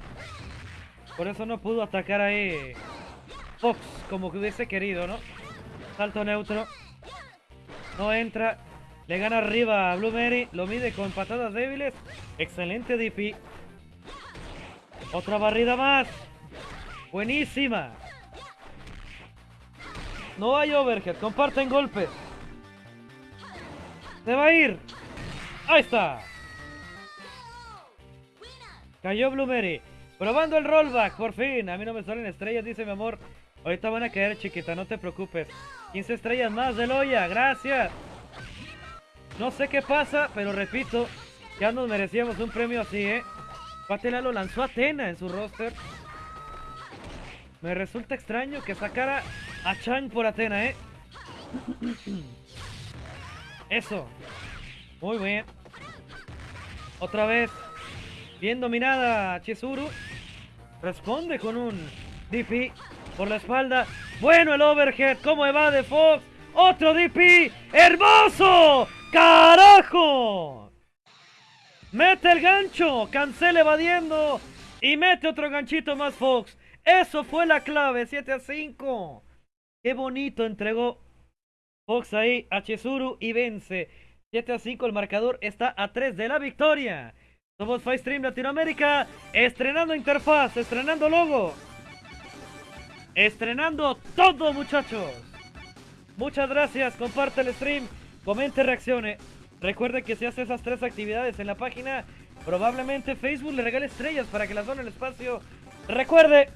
Por eso no pudo atacar ahí Fox como que hubiese querido, ¿no? Salto neutro. No entra. Le gana arriba a Blue Mary. Lo mide con patadas débiles. Excelente DP. Otra barrida más. Buenísima. No hay overhead. Comparten golpes. Se va a ir. Ahí está. Cayó Blueberry. Probando el rollback, por fin. A mí no me salen estrellas, dice mi amor. Ahorita van a caer, chiquita, no te preocupes. 15 estrellas más de Loya, gracias. No sé qué pasa, pero repito, ya nos merecíamos un premio así, ¿eh? Patela lo lanzó a Atena en su roster. Me resulta extraño que sacara a Chang por Atena, ¿eh? Eso. Muy bien. Otra vez. Bien dominada Chizuru. Responde con un DP por la espalda. Bueno el overhead. ¿Cómo evade Fox? Otro DP. ¡Hermoso! ¡Carajo! Mete el gancho. Cancela evadiendo. Y mete otro ganchito más Fox. Eso fue la clave. 7 a 5. Qué bonito entregó Fox ahí a Chizuru y vence. 7 a 5 el marcador está a 3 de la victoria. Somos Stream Latinoamérica, estrenando interfaz, estrenando logo. Estrenando todo muchachos. Muchas gracias, comparte el stream, comente, reaccione. Recuerde que si hace esas tres actividades en la página, probablemente Facebook le regale estrellas para que las done el espacio. Recuerde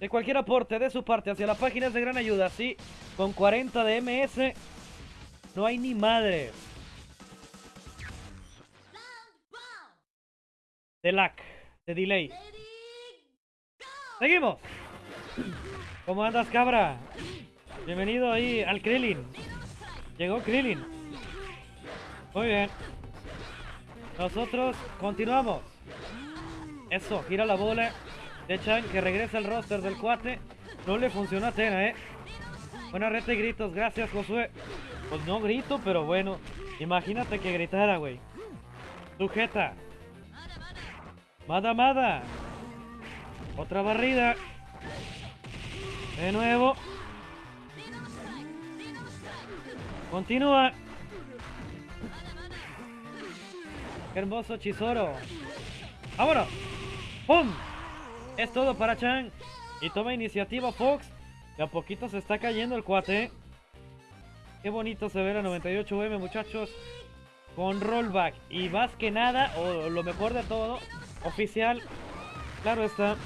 que cualquier aporte de su parte hacia la página es de gran ayuda. Sí, con 40 de MS no hay ni madre. De lag, de delay. Seguimos. ¿Cómo andas, cabra? Bienvenido ahí al Krillin. Llegó Krillin. Muy bien. Nosotros continuamos. Eso, gira la bola de Chan que regresa al roster del cuate. No le funcionó a Atena, ¿eh? Buena reta y gritos, gracias Josué. Pues no grito, pero bueno. Imagínate que gritara, güey. Sujeta. Mada, mada. Otra barrida. De nuevo. Continúa. Qué hermoso Chizoro. ¡Vámonos! ¡Pum! Es todo para Chan. Y toma iniciativa Fox. De a poquito se está cayendo el cuate. Qué bonito se ve la 98M, muchachos. Con rollback. Y más que nada, o lo mejor de todo, oficial. Claro está.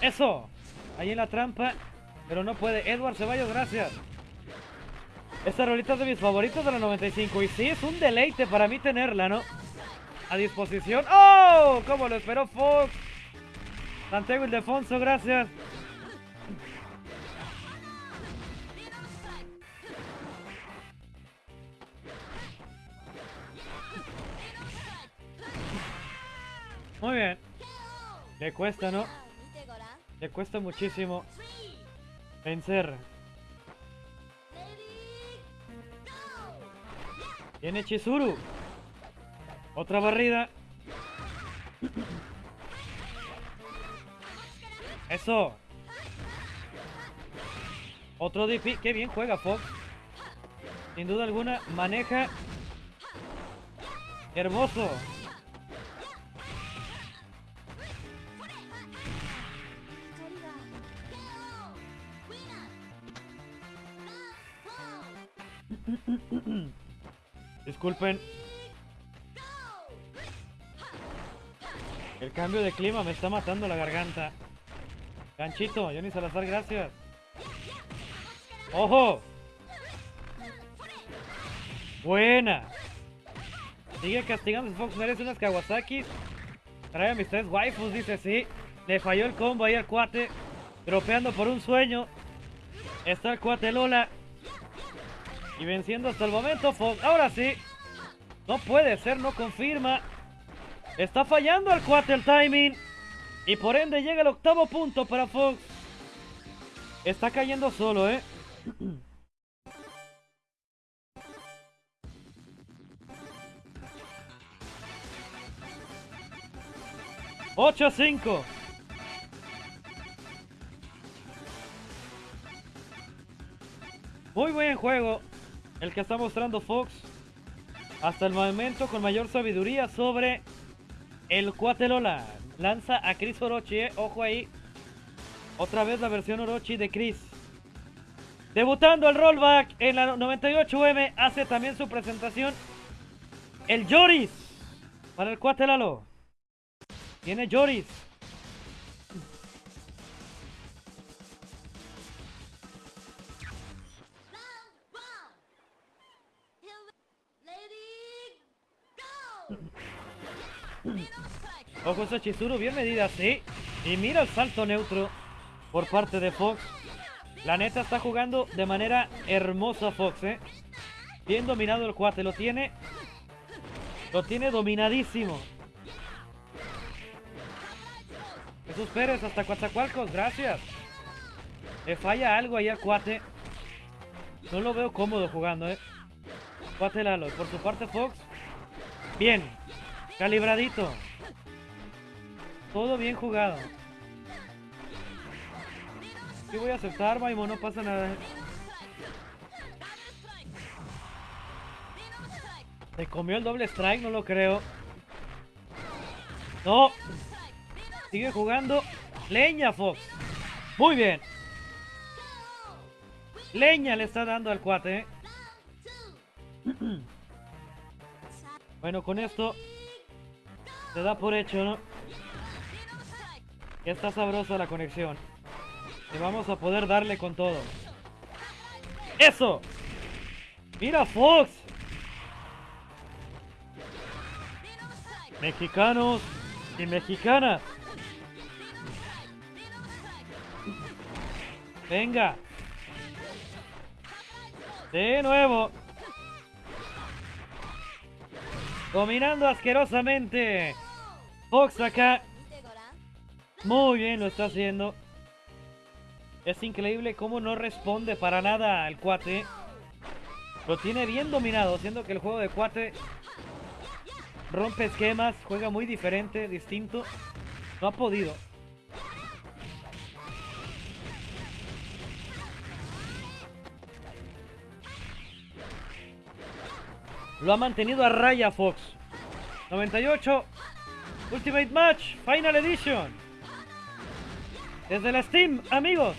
Eso. Ahí en la trampa. Pero no puede. Edward Ceballos, gracias. Esta rolita es de mis favoritos de la 95. Y sí, es un deleite para mí tenerla, ¿no? A disposición. ¡Oh! Como lo esperó Fox. Santiago Ildefonso, gracias. Muy bien. Le cuesta, ¿no? Le cuesta muchísimo vencer. Viene Chizuru. Otra barrida. Eso. Otro DP. Qué bien juega Fox. Sin duda alguna maneja. Hermoso. Disculpen. El cambio de clima me está matando la garganta. Ganchito, Johnny Salazar, gracias. ¡Ojo! Buena. Sigue castigando Fox, merece unas Kawasaki. Trae a mis tres waifus, dice sí. Le falló el combo ahí al cuate. Dropeando por un sueño. Está el cuate Lola. Y venciendo hasta el momento Fox. Ahora sí. No puede ser, no confirma. Está fallando al cuate el timing. Y por ende llega el octavo punto para Fox. Está cayendo solo, ¿eh? ¡8 a 5! Muy buen juego el que está mostrando Fox. Hasta el momento con mayor sabiduría sobre el cuate Lola. Lanza a Chris Orochi, eh. ojo ahí. Otra vez la versión Orochi de Chris. Debutando el rollback en la 98M, hace también su presentación el Joris para el cuate Lalo. Tiene Joris. Ojo esa Chizuru, bien medida, sí. Y mira el salto neutro por parte de Fox. La neta está jugando de manera hermosa Fox, eh. Bien dominado el cuate, lo tiene. Lo tiene dominadísimo. Jesús Pérez hasta Coatzacoalcos, gracias. Le falla algo ahí al cuate. No lo veo cómodo jugando, eh. Cuate Lalo. Por su parte Fox. Bien. Calibradito. Todo bien jugado. Sí voy a aceptar, Maimo, no pasa nada. Se comió el doble strike, no lo creo. No. Sigue jugando. Leña, Fox. Muy bien. Leña le está dando al cuate. ¿eh? Bueno, con esto se da por hecho, ¿no? Que está sabrosa la conexión. Y vamos a poder darle con todo. ¡Eso! ¡Mira Fox! Mexicanos y mexicanas. Venga. De nuevo. Dominando asquerosamente. Fox acá. Muy bien lo está haciendo. Es increíble cómo no responde para nada al cuate. Lo tiene bien dominado, siendo que el juego de cuate rompe esquemas, juega muy diferente, distinto. No ha podido. Lo ha mantenido a raya Fox. 98. Ultimate Match Final Edition. Desde la Steam, amigos.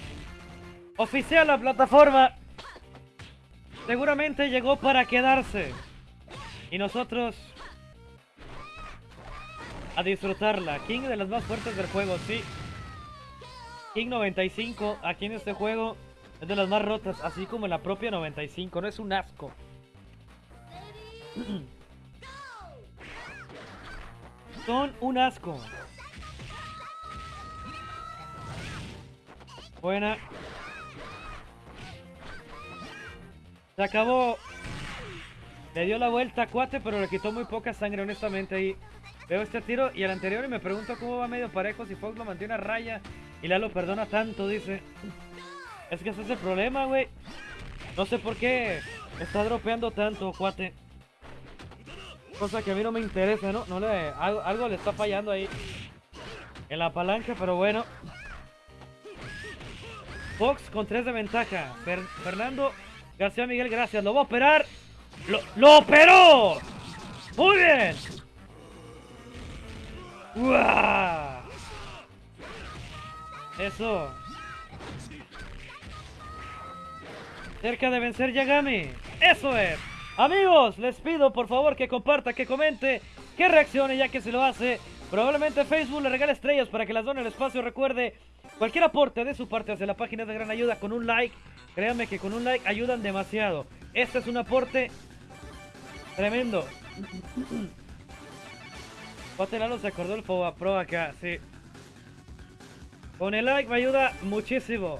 Oficial la plataforma. Seguramente llegó para quedarse. Y nosotros a disfrutarla. King de las más fuertes del juego, sí. King 95 aquí en este juego es de las más rotas, así como la propia 95. No es un asco. Son un asco. Buena. Se acabó. Le dio la vuelta a Cuate, pero le quitó muy poca sangre, honestamente. Ahí veo este tiro y el anterior y me pregunto cómo va medio parejo si Fox lo mantiene a raya y Lalo perdona tanto, dice. Es que ese es el problema, güey. No sé por qué está dropeando tanto, Cuate. Cosa que a mí no me interesa, ¿no? no le, algo, le está fallando ahí. En la palanca, pero bueno. Fox con 3 de ventaja. Fer- Fernando García Miguel, gracias. Lo va a operar. ¡Lo, lo operó! ¡Muy bien! ¡Uah! Eso. Cerca de vencer Yagami. Eso es. Amigos, les pido por favor que comparta, que comente, que reaccione, ya que si lo hace, probablemente Facebook le regale estrellas para que las done el espacio. Recuerde, cualquier aporte de su parte hacia la página de gran ayuda con un like, créanme que con un like ayudan demasiado. Este es un aporte tremendo. Lalo se acordó el Foba Pro acá, sí. Con el like me ayuda muchísimo.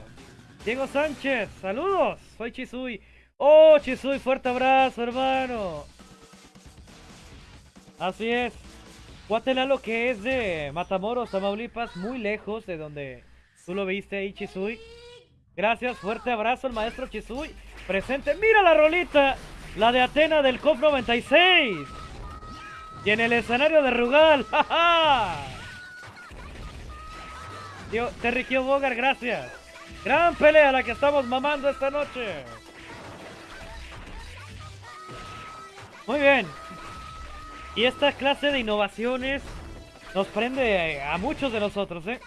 Diego Sánchez, saludos. Soy Chisui. Oh, Chisui, fuerte abrazo, hermano. Así es. Guatelalo que es de Matamoros, Tamaulipas, muy lejos de donde tú lo viste ahí, Chisui. Gracias, fuerte abrazo el maestro Chisui. Presente, mira la rolita, la de Atena del COP 96. Y en el escenario de Rugal, ¡jaja! Tío, Terry gracias. Gran pelea la que estamos mamando esta noche. Muy bien. Y esta clase de innovaciones nos prende a muchos de nosotros, ¿eh?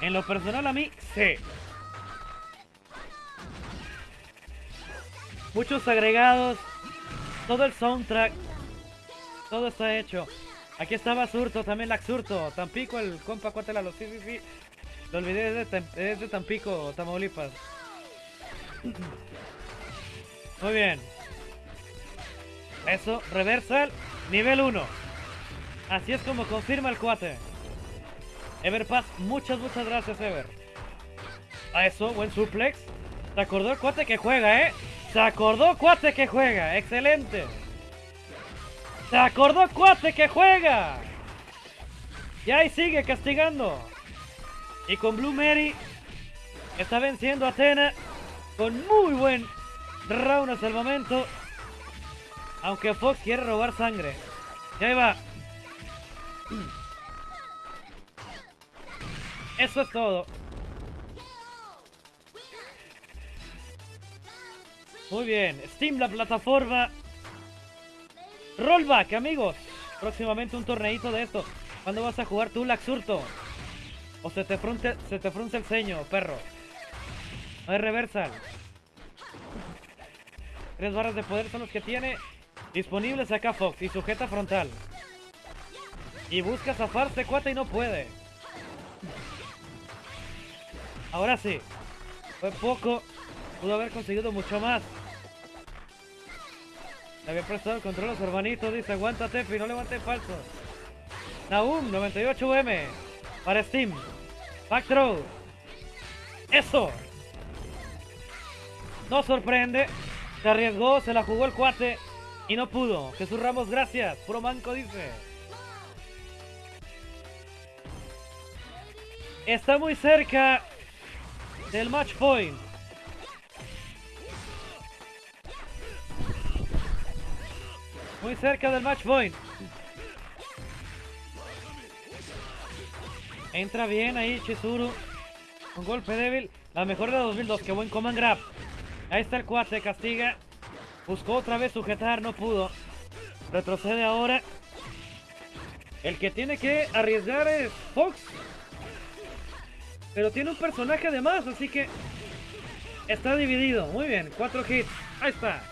En lo personal a mí, sí. Muchos agregados, todo el soundtrack, todo está hecho. Aquí estaba Surto, también Laxurto, Tampico, el compa Cuatelalo, sí, sí, sí. Lo olvidé, es de, es de Tampico, Tamaulipas. Muy bien. Eso, reversal, nivel 1. Así es como confirma el cuate. Everpass, muchas, muchas gracias, Ever. A eso, buen suplex. Se acordó el cuate que juega, ¿eh? Se acordó cuate que juega. Excelente. Se acordó cuate que juega. Y ahí sigue castigando. Y con Blue Mary está venciendo a Atena con muy buen round hasta el momento. Aunque Fox quiere robar sangre. Y ahí va. Eso es todo. Muy bien. Steam, la plataforma. Rollback, amigos. Próximamente un torneito de esto. ¿Cuándo vas a jugar tú, Laxurto? O se te frunce, se te frunce el ceño, perro. No hay reversal. Tres barras de poder son los que tiene disponibles acá Fox y sujeta frontal. Y busca zafarse cuate y no puede. Ahora sí. Fue poco. Pudo haber conseguido mucho más. Le había prestado el control a su hermanito. Dice, aguántate, y no levante falso. Naum, 98M. Para Steam. Back throw. Eso. No sorprende. Se arriesgó, se la jugó el cuate. Y no pudo. Jesús Ramos, gracias. Puro manco dice. Está muy cerca del match point. Muy cerca del match point. Entra bien ahí Chizuru. Un golpe débil. La mejor de 2002. Qué buen command grab. Ahí está el cuate. Castiga. Buscó otra vez sujetar. No pudo. Retrocede ahora. El que tiene que arriesgar es Fox. Pero tiene un personaje de más. Así que está dividido. Muy bien. Cuatro hits. Ahí está.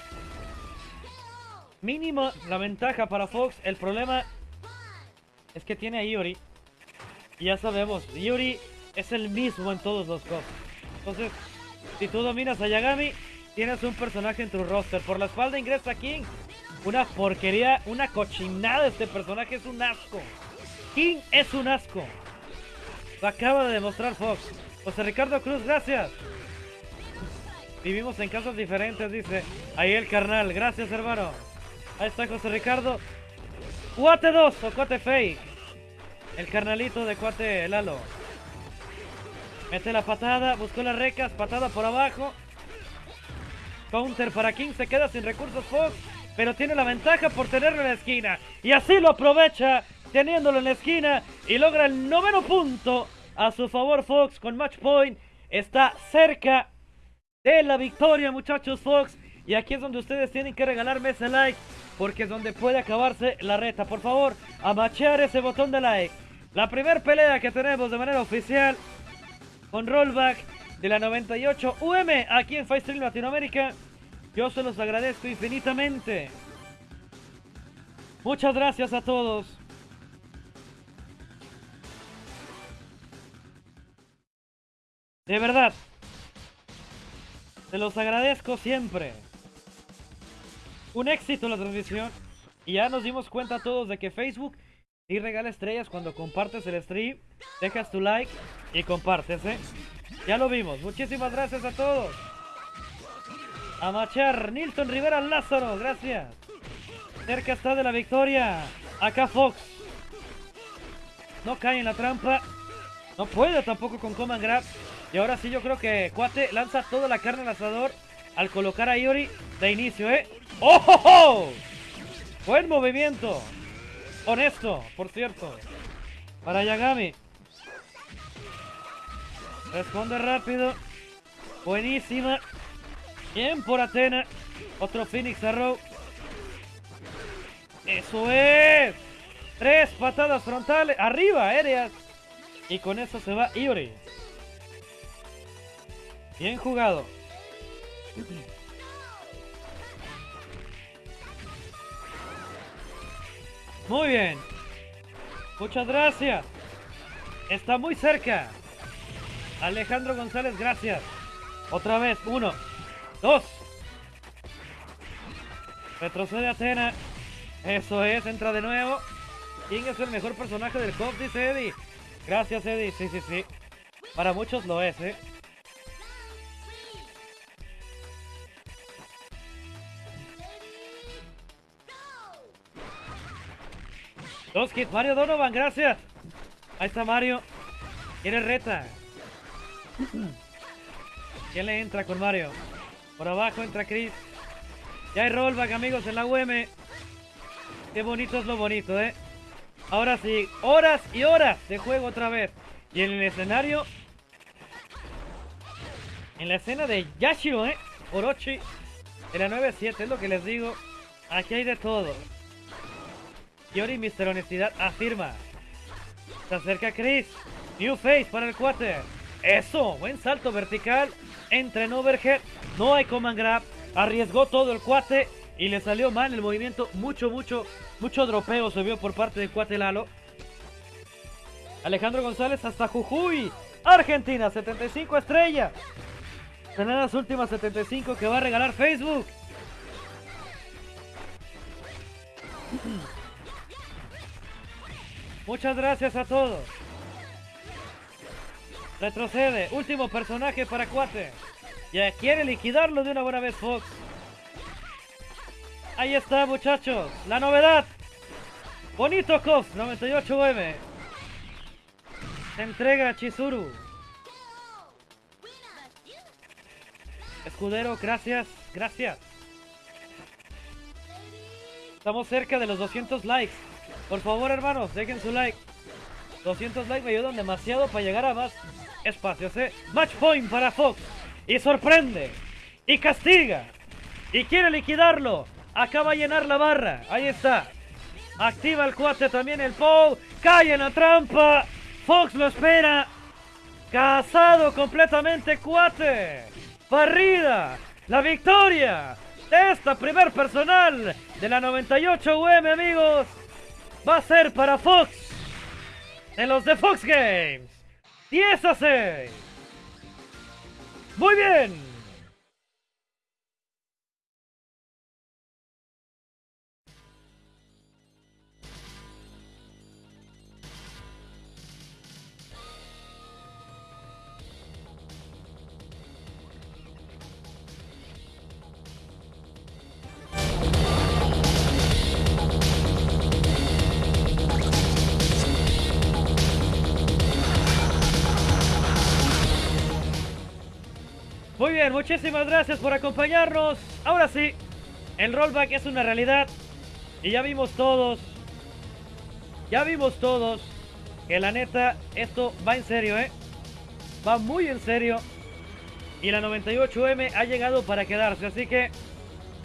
Mínima la ventaja para Fox. El problema es que tiene a Iori. Y ya sabemos, Iori es el mismo en todos los cosas. Entonces, si tú dominas a Yagami, tienes un personaje en tu roster. Por la espalda ingresa King. Una porquería, una cochinada este personaje. Es un asco. King es un asco. Lo acaba de demostrar Fox. José Ricardo Cruz, gracias. Vivimos en casas diferentes, dice. Ahí el carnal. Gracias, hermano. Ahí está José Ricardo. Cuate 2 o cuate fake. El carnalito de cuate Lalo. Mete la patada, buscó las recas, patada por abajo. Counter para King, se queda sin recursos Fox, pero tiene la ventaja por tenerlo en la esquina. Y así lo aprovecha, teniéndolo en la esquina y logra el noveno punto a su favor Fox con match point. Está cerca de la victoria muchachos Fox. Y aquí es donde ustedes tienen que regalarme ese like porque es donde puede acabarse la reta. Por favor, a machear ese botón de like. La primera pelea que tenemos de manera oficial con rollback de la 98 UM aquí en Stream Latinoamérica. Yo se los agradezco infinitamente. Muchas gracias a todos. De verdad. Se los agradezco siempre. Un éxito la transmisión. Y ya nos dimos cuenta todos de que Facebook sí regala estrellas cuando compartes el stream. Dejas tu like y compartes, ¿eh? Ya lo vimos. Muchísimas gracias a todos. A Machar, Nilton Rivera Lázaro, gracias. Cerca está de la victoria. Acá Fox. No cae en la trampa. No puede tampoco con Command Grab. Y ahora sí yo creo que Cuate lanza toda la carne al asador al colocar a Iori de inicio, ¿eh? ¡Oh! Buen movimiento. Honesto, por cierto. Para Yagami. Responde rápido. Buenísima. Bien por Atena. Otro Phoenix Arrow. Eso es. Tres patadas frontales. Arriba, aéreas. Y con eso se va Iori. Bien jugado. Muy bien. Muchas gracias. Está muy cerca. Alejandro González, gracias. Otra vez. Uno. Dos. Retrocede Atena. Eso es, entra de nuevo. ¿Quién es el mejor personaje del COP? Dice Eddie. Gracias, Eddie. Sí, sí, sí. Para muchos lo es, ¿eh? Dos kits. Mario Donovan, gracias. Ahí está Mario. Quiere reta. ¿Quién le entra con Mario? Por abajo entra Chris. Ya hay rollback, amigos, en la UM. Qué bonito es lo bonito, ¿eh? Ahora sí, horas y horas de juego otra vez. Y en el escenario... En la escena de Yashiro, ¿eh? Orochi. En la 9-7, es lo que les digo. Aquí hay de todo. Yori, Mr. Honestidad, afirma. Se acerca Chris. New face para el cuate. Eso, buen salto vertical. Entra en. No hay command grab. Arriesgó todo el cuate. Y le salió mal el movimiento. Mucho, mucho, mucho dropeo se vio por parte del cuate Lalo. Alejandro González hasta Jujuy. Argentina, 75 estrellas. Serán las últimas 75 que va a regalar Facebook. Muchas gracias a todos. Retrocede. Último personaje para Cuate. Ya quiere liquidarlo de una buena vez Fox. Ahí está, muchachos. La novedad. Bonito Kof, 98M. Se entrega a Chizuru. Escudero, gracias, gracias. Estamos cerca de los 200 likes. Por favor, hermanos, dejen su like. 200 likes me ayudan demasiado para llegar a más espacios, ¿eh? Match point para Fox. Y sorprende. Y castiga. Y quiere liquidarlo. Acaba de llenar la barra. Ahí está. Activa el cuate también el Pou. Cae en la trampa. Fox lo espera. Casado completamente cuate. Barrida. La victoria esta primer personal de la 98 UM, amigos. Va a ser para Fox. En los de Fox Games. 10 a 6. Muy bien. Muy bien, muchísimas gracias por acompañarnos. Ahora sí, el rollback es una realidad. Y ya vimos todos, ya vimos todos que la neta, esto va en serio, ¿eh? Va muy en serio. Y la 98M ha llegado para quedarse. Así que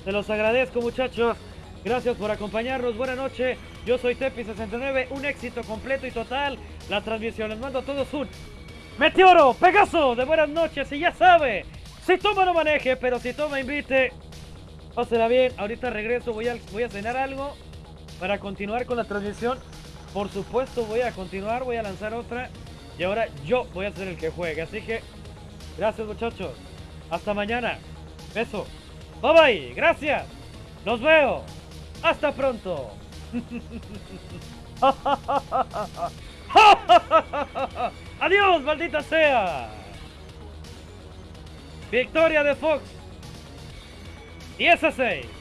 se los agradezco, muchachos. Gracias por acompañarnos. Buenas noches. Yo soy Tepi69. Un éxito completo y total. La transmisión. Les mando a todos un Meteoro, Pegaso de buenas noches. Y ya sabe, si toma no maneje, pero si toma invite. Pásela bien, ahorita regreso, voy a, voy a cenar algo para continuar con la transmisión. Por supuesto voy a continuar, voy a lanzar otra. Y ahora yo voy a ser el que juegue. Así que, gracias muchachos. Hasta mañana. Beso. Bye bye. Gracias. Nos veo. Hasta pronto. Adiós, maldita sea. Victoria de Fox. 10 a 6.